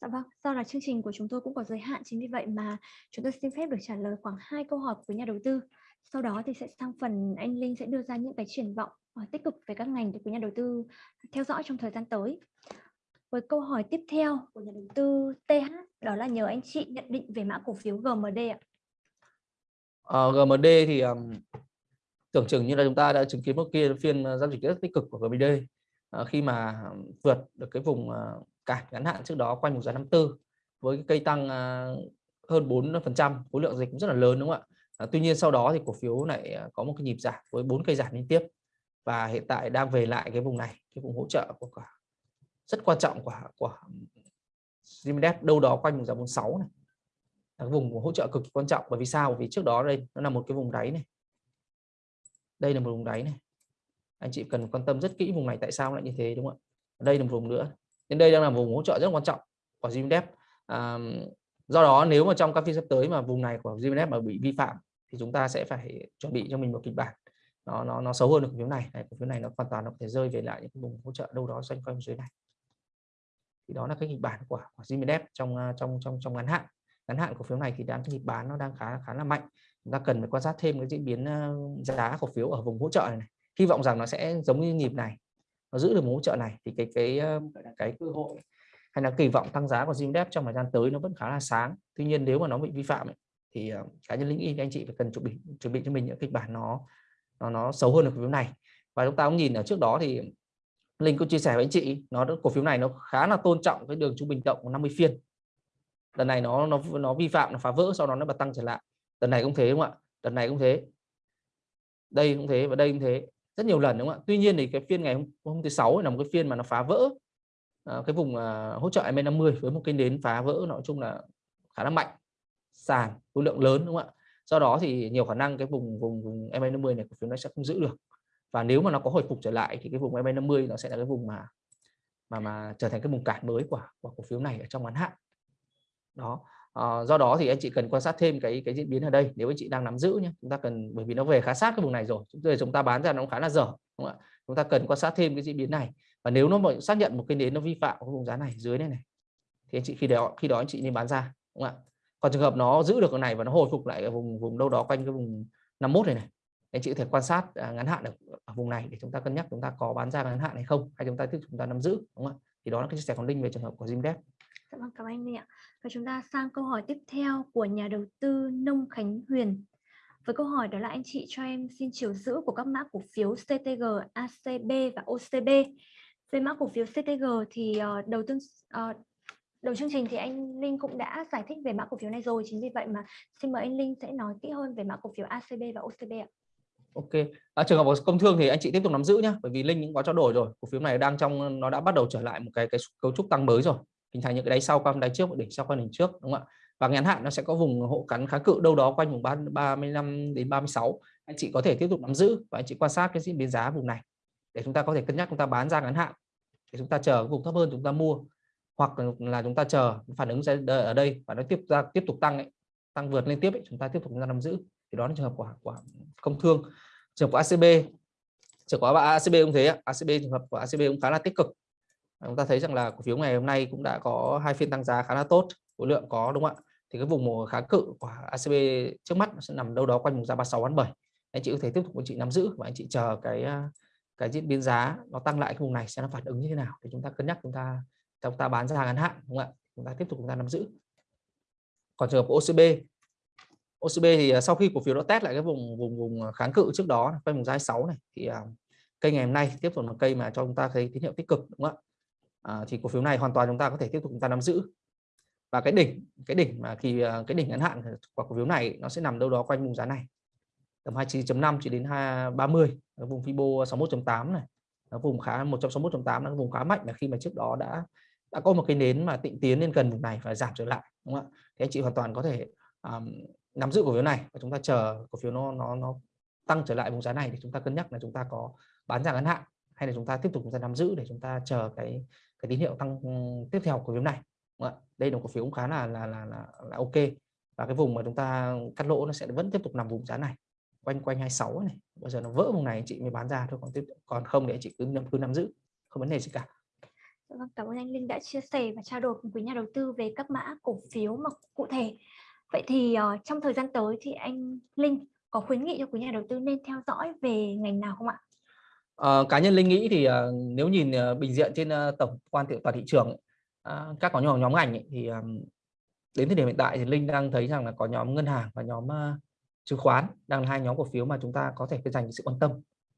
Dạ vâng, do là chương trình của chúng tôi cũng có giới hạn chính vì vậy mà chúng tôi xin phép được trả lời khoảng hai câu hỏi của nhà đầu tư. Sau đó thì sẽ sang phần anh Linh sẽ đưa ra những cái triển vọng ờ, tích cực về các ngành để quý nhà đầu tư theo dõi trong thời gian tới. Với câu hỏi tiếp theo của nhà đầu tư TH đó là nhờ anh chị nhận định về mã cổ phiếu GMD ạ. Ờ, uh, GMD thì um, tưởng chừng như là chúng ta đã chứng kiến một kia phiên ờ, giao dịch rất tích cực của GMD uh, ờ, khi mà vượt được cái vùng uh, cản ngắn hạn trước đó quanh một giá 54 với cái cây tăng uh, hơn 4% khối lượng dịch cũng rất là lớn đúng không ạ? Uh, tuy nhiên sau đó thì cổ phiếu lại có một cái nhịp giảm với bốn cây giảm liên tiếp và hiện tại đang về lại cái vùng này, cái vùng hỗ trợ của cả rất quan trọng của của Zimedev đâu đó quanh vùng giá 46 này là cái vùng hỗ trợ cực kỳ quan trọng. Bởi vì sao? Bởi vì trước đó đây nó là một cái vùng đáy này. Đây là một vùng đáy này. Anh chị cần quan tâm rất kỹ vùng này tại sao lại như thế đúng không ạ? Đây là một vùng nữa. Nên đây đang là vùng hỗ trợ rất quan trọng của Zimedev à, do đó nếu mà trong các phiên sắp tới mà vùng này của Zimedev mà bị vi phạm thì chúng ta sẽ phải chuẩn bị cho mình một kịch bản. Nó nó nó xấu hơn được cổ phiếu này. này cổ phiếu này nó hoàn toàn nó có thể rơi về lại những cái vùng hỗ trợ đâu đó xoay quanh dưới này. Thì đó là cái kịch bản của, của Zimedev trong à, trong trong trong ngắn hạn ngắn hạn cổ phiếu này thì đang nhịp bán nó đang khá khá là mạnh. Chúng ta cần phải quan sát thêm cái diễn biến ờ, giá cổ phiếu ở vùng hỗ trợ này, này. hy vọng rằng nó sẽ giống như nhịp này nó giữ được một hỗ trợ này thì cái cái ờ, cái cơ hội hay là kỳ vọng tăng giá của Zimdep trong thời gian tới nó vẫn khá là sáng. Tuy nhiên nếu mà nó bị vi phạm ấy, thì ờ, cá nhân linh y anh chị phải cần chuẩn bị chuẩn bị cho mình những kịch bản nó nó nó xấu hơn ở cổ phiếu này. Và chúng ta cũng nhìn ở trước đó thì Linh cũng chia sẻ với anh chị nó cổ phiếu này nó khá là tôn trọng cái đường trung bình cộng của 50 phiên lần này nó nó nó vi phạm nó phá vỡ sau đó nó bật tăng trở lại. Lần này cũng thế đúng không ạ? Lần này cũng thế. Đây cũng thế và đây cũng thế. Rất nhiều lần đúng không ạ? Tuy nhiên thì cái phiên ngày hôm, hôm thứ sáu là một cái phiên mà nó phá vỡ à, cái vùng à, hỗ trợ MA50 với một cái nến phá vỡ nói chung là khá là mạnh. Sàn khối lượng lớn đúng không ạ? Do đó thì nhiều khả năng cái vùng vùng vùng MA50 này cổ phiếu nó sẽ không giữ được. Và nếu mà nó có hồi phục trở lại thì cái vùng MA50 nó sẽ là cái vùng mà mà mà trở thành cái vùng cản mới của của cổ phiếu này ở trong ngắn hạn đó. À, do đó thì anh chị cần quan sát thêm cái cái diễn biến ở đây nếu anh chị đang nắm giữ nhé chúng ta cần bởi vì nó về khá sát cái vùng này rồi chúng ta chúng ta bán ra nó khá là dở đúng không ạ? Chúng ta cần quan sát thêm cái diễn biến này. Và nếu nó xác nhận một cái nến nó vi phạm cái vùng giá này dưới này này thì anh chị khi đó khi đó anh chị nên bán ra đúng không ạ? Còn trường hợp nó giữ được cái này và nó hồi phục lại ở vùng vùng đâu đó quanh cái vùng 51 này này anh chị có thể quan sát à, ngắn hạn ở, ở vùng này để chúng ta cân nhắc chúng ta có bán ra ngắn hạn hay không hay chúng ta tiếp chúng ta nắm giữ đúng không ạ? Thì đó là cái chia sẻ của linh về trường hợp của Zimdev Dạ vâng, cảm ơn anh ạ. Và chúng ta sang câu hỏi tiếp theo của nhà đầu tư Nông Khánh Huyền. Với câu hỏi đó là anh chị cho em xin chiều giữ của các mã cổ phiếu CTG, ACB và OCB. Về mã cổ phiếu CTG thì ờ, đầu tư ờ, đầu chương trình thì anh Linh cũng đã giải thích về mã cổ phiếu này rồi. Chính vì vậy mà xin mời anh Linh sẽ nói kỹ hơn về mã cổ phiếu ACB và OCB ạ. Ok. À, trường hợp của công thương thì anh chị tiếp tục nắm giữ nhé, bởi vì Linh cũng có trao đổi rồi. Cổ phiếu này đang trong nó đã bắt đầu trở lại một cái cái cấu trúc tăng mới rồi hình thành những cái đáy sau qua đáy trước đỉnh sau qua đỉnh trước đúng không ạ? Và ngắn hạn nó sẽ có vùng hộ cắn kháng cự đâu đó quanh vùng 35 đến 36 anh chị có thể tiếp tục nắm giữ và anh chị quan sát cái diễn biến giá vùng này để chúng ta có thể cân nhắc chúng ta bán ra ngắn hạn để chúng ta chờ vùng thấp hơn chúng ta mua. Hoặc là chúng ta chờ phản ứng ở đây và nó tiếp ra tiếp tục tăng ấy, tăng vượt lên tiếp ấy, chúng ta tiếp tục chúng ta nắm giữ. Thì đó là trường hợp của của công thương. Trường hợp của ACB trường hợp của ACB cũng thế ACB trường hợp của ACB cũng khá là tích cực. Ờ, chúng ta thấy rằng là cổ phiếu ngày hôm nay cũng đã có hai phiên tăng giá khá là tốt, khối lượng có, đúng không ạ? Thì cái vùng kháng cự của ACB trước mắt nó sẽ nằm đâu đó quanh vùng giá 36 37 anh chị có thể tiếp tục anh chị nắm giữ và anh chị chờ cái ờ, cái diễn biến giá nó tăng lại cái vùng này sẽ nó phản ứng như thế nào thì chúng ta cân nhắc, chúng ta chúng ta bán ra ngắn hạn, đúng không ạ? Chúng ta tiếp tục chúng ta nắm giữ. Còn trường hợp OCB OCB thì ờ, sau khi cổ phiếu nó test lại cái vùng vùng vùng kháng cự trước đó, quanh vùng giá 6 này, thì cây ngày hôm nay tiếp tục là cây mà cho chúng ta thấy tín hiệu tích cực, đúng không ạ? À, thì cổ phiếu này hoàn toàn chúng ta có thể tiếp tục chúng ta nắm giữ. Và cái đỉnh cái đỉnh mà khi ờ, cái đỉnh ngắn hạn của cổ phiếu này nó sẽ nằm đâu đó quanh vùng giá này. Tầm 29.5 chỉ đến 30 ở vùng Fibo 61.8 này. Nó vùng khá 161.8 là vùng khá mạnh là khi mà trước đó đã đã có một cái nến mà tịnh tiến lên gần vùng này và giảm trở lại đúng không ạ? Thì anh chị hoàn toàn có thể um, nắm giữ cổ phiếu này và chúng ta chờ cổ phiếu nó nó nó tăng trở lại vùng giá này thì chúng ta cân nhắc là chúng ta có bán ra ngắn hạn hay là chúng ta tiếp tục chúng ta nắm giữ để chúng ta chờ cái cái tín hiệu tăng ừ, tiếp theo của phiếu này. Đúng không ạ? đây là một cổ phiếu cũng khá là là là là, là ok. Và cái vùng mà chúng ta cắt lỗ nó sẽ vẫn tiếp tục nằm vùng giá này quanh quanh 26 này. Bây giờ nó vỡ vùng này chị mới bán ra thôi còn tiếp còn không để chị cứ cứ nắm giữ không vấn đề gì cả. Dạ vâng, cảm ơn anh Linh đã chia sẻ và trao đổi cùng với nhà đầu tư về các mã cổ phiếu mà cụ thể. Vậy thì uh, trong thời gian tới thì anh Linh có khuyến nghị cho quý nhà đầu tư nên theo dõi về ngành nào không ạ? Uh, cá nhân Linh nghĩ thì uh, nếu nhìn uh, bình diện trên uh, tổng quan tiệu toàn thị trường uh, các có nhóm nhóm ngành ấy, thì um, đến thời điểm hiện tại thì Linh đang thấy rằng là có nhóm ngân hàng và nhóm uh, chứng khoán đang là hai nhóm cổ phiếu mà chúng ta có thể dành sự quan tâm.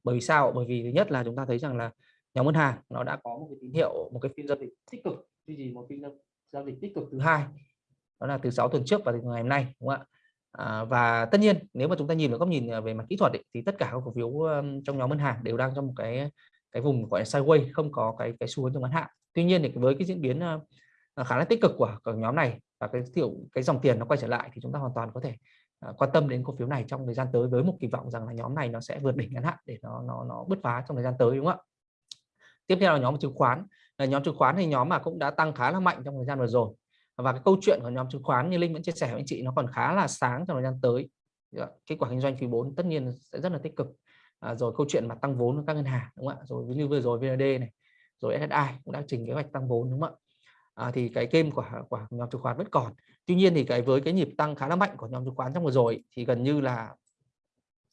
Bởi vì sao? Bởi vì thứ nhất là chúng ta thấy rằng là nhóm ngân hàng nó đã có một cái tín hiệu một cái phiên giao dịch tích cực duy trì một phiên giao dịch tích cực thứ hai đó là từ 6 tuần trước và từ ngày hôm nay đúng không ạ? À, và tất nhiên nếu mà chúng ta nhìn vào góc nhìn à, về mặt kỹ thuật ấy, thì tất cả các cổ phiếu trong nhóm ngân hàng đều đang trong một cái cái vùng gọi là sideways không có cái cái xu hướng trong ngắn hạn. Tuy nhiên thì với cái diễn biến ờ, khá là tích cực của, của nhóm này và cái tiểu cái dòng tiền nó quay trở lại thì chúng ta hoàn toàn có thể ờ, quan tâm đến cổ phiếu này trong thời gian tới với một kỳ vọng rằng là nhóm này nó sẽ vượt đỉnh ngắn hạn để nó nó nó bứt phá trong thời gian tới đúng không ạ? Tiếp theo là nhóm chứng khoán. Là nhóm chứng khoán thì nhóm mà cũng đã tăng khá là mạnh trong thời gian vừa rồi và cái câu chuyện của nhóm chứng khoán như linh vẫn chia sẻ với anh chị nó còn khá là sáng trong thời gian tới. Dạ, kết quả kinh doanh quý 4 tất nhiên sẽ rất là tích cực. À, rồi câu chuyện mà tăng vốn của các ngân hàng đúng không ạ? Rồi như vừa rồi VND này rồi SSI cũng đã trình kế hoạch tăng vốn đúng không ạ? À, thì cái game của của nhóm chứng khoán vẫn còn. Tuy nhiên thì cái với cái nhịp tăng khá là mạnh của nhóm chứng khoán trong vừa rồi thì gần như là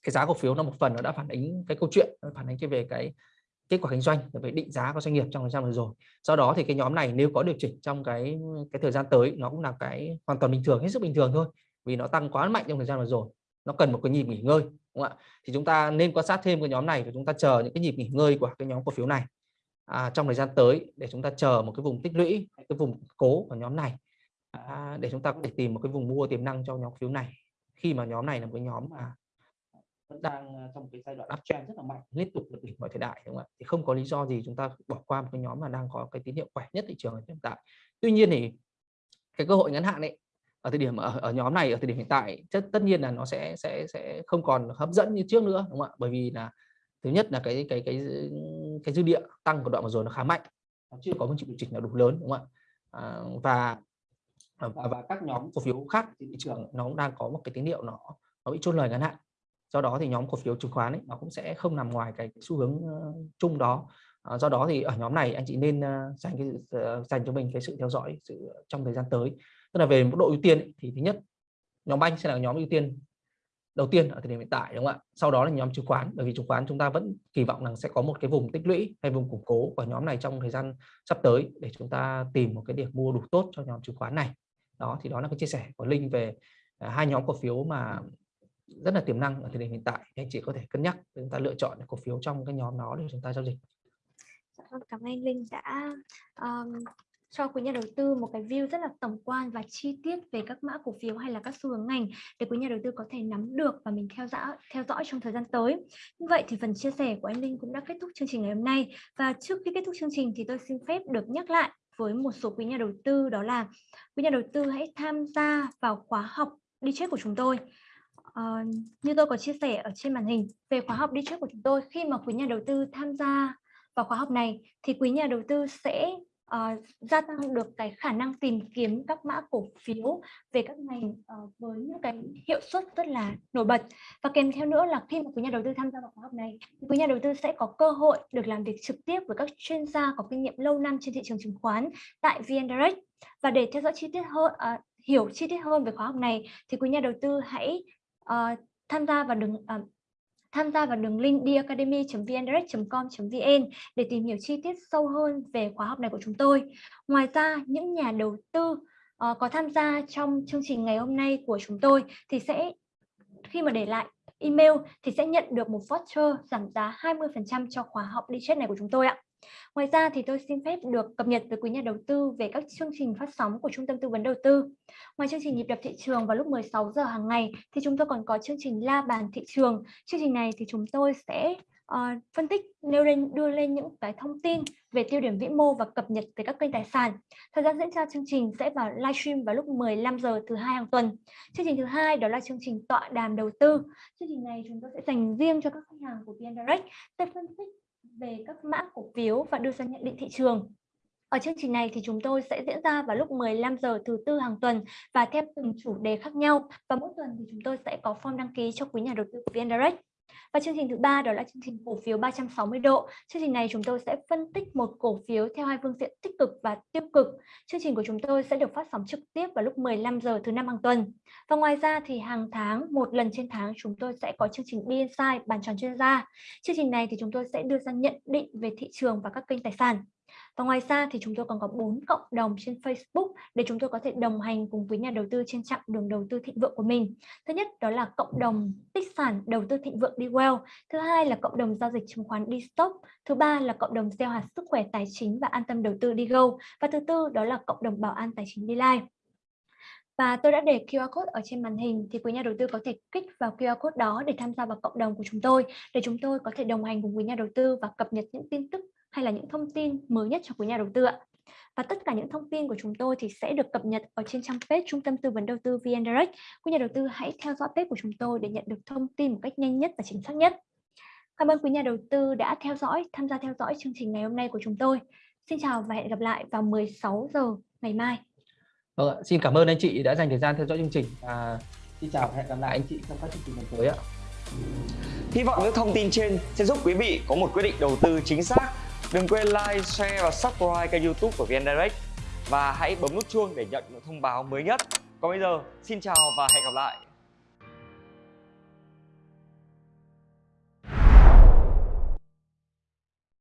cái giá cổ phiếu nó một phần nó đã phản ánh cái câu chuyện phản ánh cái về cái kết quả kinh doanh về định giá của doanh nghiệp trong thời gian vừa rồi. Do đó thì cái nhóm này nếu có điều chỉnh trong cái cái thời gian tới nó cũng là cái hoàn toàn bình thường hết sức bình thường thôi vì nó tăng quá mạnh trong thời gian vừa rồi. Nó cần một cái nhịp nghỉ ngơi đúng không ạ? Thì chúng ta nên quan sát thêm cái nhóm này và chúng ta chờ những cái nhịp nghỉ ngơi của cái nhóm cổ phiếu này à, trong thời gian tới để chúng ta chờ một cái vùng tích lũy cái vùng cố của nhóm này à, để chúng ta có thể tìm một cái vùng mua tiềm năng cho nhóm phiếu này. Khi mà nhóm này là một cái nhóm mà vẫn đang à, trong cái giai đoạn uptrend rất là mạnh liên tục vượt đỉnh mọi thời đại đúng không ạ? Thì không có lý do gì chúng ta bỏ qua một cái nhóm mà đang có cái tín hiệu khỏe nhất thị trường hiện tại. Tuy nhiên thì cái cơ hội ngắn hạn ấy ở thời điểm ở, ở nhóm này ở thời điểm hiện tại tất tất nhiên là nó sẽ sẽ sẽ không còn hấp dẫn như trước nữa đúng không ạ? Bởi vì là thứ nhất là cái cái cái cái dư địa tăng của đoạn vừa rồi nó khá mạnh nó chưa có một chịu điều chỉnh nào đủ lớn đúng không ạ? À, và và, và các nhóm cổ phiếu khác trên thị trường. nó cũng đang có một cái tín hiệu nó nó bị chốt lời ngắn hạn do đó thì nhóm cổ phiếu chứng khoán ấy, nó cũng sẽ không nằm ngoài cái, xu hướng ờ, chung đó. Ờ, do đó thì ở nhóm này anh chị nên ờ, dành cái dành cho mình cái sự theo dõi sự trong thời gian tới. Tức là về mức độ ưu tiên ấy, thì thứ nhất nhóm banh sẽ là nhóm ưu tiên đầu tiên ở thời điểm hiện tại đúng không ạ? Sau đó là nhóm chứng khoán bởi vì chứng khoán chúng ta vẫn kỳ vọng rằng sẽ có một cái vùng tích lũy hay vùng củng cố của nhóm này trong thời gian sắp tới để chúng ta tìm một cái điểm mua đủ tốt cho nhóm chứng khoán này. Đó thì đó là cái chia sẻ của linh về hai nhóm cổ phiếu mà rất là tiềm năng ở thời điểm hiện tại anh chị có thể cân nhắc để chúng ta lựa chọn cổ phiếu trong cái nhóm đó để chúng ta giao dịch dạ vâng, cảm ơn linh đã um, cho quý nhà đầu tư một cái view rất là tổng quan và chi tiết về các mã cổ phiếu hay là các xu hướng ngành để quý nhà đầu tư có thể nắm được và mình theo dõi theo dõi trong thời gian tới. Như vậy thì phần chia sẻ của anh Linh cũng đã kết thúc chương trình ngày hôm nay và trước khi kết thúc chương trình thì tôi xin phép được nhắc lại với một số quý nhà đầu tư đó là quý nhà đầu tư hãy tham gia vào khóa học đi trước của chúng tôi. Uh, như tôi có chia sẻ ở trên màn hình về khóa học đi trước của chúng tôi khi mà quý nhà đầu tư tham gia vào khóa học này thì quý nhà đầu tư sẽ uh, gia tăng được cái khả năng tìm kiếm các mã cổ phiếu về các ngành uh, với những cái hiệu suất rất là nổi bật. Và kèm theo nữa là khi mà quý nhà đầu tư tham gia vào khóa học này thì quý nhà đầu tư sẽ có cơ hội được làm việc trực tiếp với các chuyên gia có kinh nghiệm lâu năm trên thị trường chứng khoán tại VN Direct. Và để theo dõi chi tiết hơn uh, hiểu chi tiết hơn về khóa học này thì quý nhà đầu tư hãy uh, tham gia vào đường uh, tham gia vào đường link diacademy.vndirect.com.vn để tìm hiểu chi tiết sâu hơn về khóa học này của chúng tôi. Ngoài ra, những nhà đầu tư uh, có tham gia trong chương trình ngày hôm nay của chúng tôi thì sẽ khi mà để lại email thì sẽ nhận được một voucher giảm giá 20% cho khóa học đi chết này của chúng tôi ạ. Ngoài ra thì tôi xin phép được cập nhật với quý nhà đầu tư về các chương trình phát sóng của Trung tâm Tư vấn Đầu tư. Ngoài chương trình nhịp đập thị trường vào lúc 16 giờ hàng ngày thì chúng tôi còn có chương trình La bàn thị trường. Chương trình này thì chúng tôi sẽ uh, phân tích nêu lên đưa lên những cái thông tin về tiêu điểm vĩ mô và cập nhật về các kênh tài sản. Thời gian diễn ra chương trình sẽ vào livestream vào lúc 15 giờ thứ hai hàng tuần. Chương trình thứ hai đó là chương trình tọa đàm đầu tư. Chương trình này chúng tôi sẽ dành riêng cho các khách hàng của VN Direct sẽ phân tích về các mã cổ phiếu và đưa ra nhận định thị trường. Ở chương trình này thì chúng tôi sẽ diễn ra vào lúc 15 giờ thứ tư hàng tuần và theo từng chủ đề khác nhau và mỗi tuần thì chúng tôi sẽ có form đăng ký cho quý nhà đầu tư của VN Direct. Và chương trình thứ ba đó là chương trình cổ phiếu 360 độ. Chương trình này chúng tôi sẽ phân tích một cổ phiếu theo hai phương diện tích cực và tiêu cực. Chương trình của chúng tôi sẽ được phát sóng trực tiếp vào lúc 15 giờ thứ năm hàng tuần. Và ngoài ra thì hàng tháng, một lần trên tháng, chúng tôi sẽ có chương trình BNSI bàn tròn chuyên gia. Chương trình này thì chúng tôi sẽ đưa ra nhận định về thị trường và các kênh tài sản. Và ngoài ra thì chúng tôi còn có 4 cộng đồng trên Facebook để chúng tôi có thể đồng hành cùng với nhà đầu tư trên chặng đường đầu tư thịnh vượng của mình. Thứ nhất đó là cộng đồng tích sản đầu tư thịnh vượng đi well. Thứ hai là cộng đồng giao dịch chứng khoán đi stop. Thứ ba là cộng đồng gieo hạt sức khỏe tài chính và an tâm đầu tư đi go. Và thứ tư đó là cộng đồng bảo an tài chính đi live. Và tôi đã để QR code ở trên màn hình thì quý nhà đầu tư có thể kích vào QR code đó để tham gia vào cộng đồng của chúng tôi, để chúng tôi có thể đồng hành cùng quý nhà đầu tư và cập nhật những tin tức hay là những thông tin mới nhất cho quý nhà đầu tư ạ. Và tất cả những thông tin của chúng tôi thì sẽ được cập nhật ở trên trang page Trung tâm Tư vấn Đầu tư VN Direct. Quý nhà đầu tư hãy theo dõi page của chúng tôi để nhận được thông tin một cách nhanh nhất và chính xác nhất. Cảm ơn quý nhà đầu tư đã theo dõi, tham gia theo dõi chương trình ngày hôm nay của chúng tôi. Xin chào và hẹn gặp lại vào 16 giờ ngày mai. Vâng, xin cảm ơn anh chị đã dành thời gian theo dõi chương trình và xin chào và hẹn gặp lại anh chị trong các chương trình lần tới ạ. Hy vọng những thông tin trên sẽ giúp quý vị có một quyết định đầu tư chính xác Đừng quên like, share và subscribe kênh youtube của VN Direct. Và hãy bấm nút chuông để nhận những thông báo mới nhất. Còn bây giờ, xin chào và hẹn gặp lại.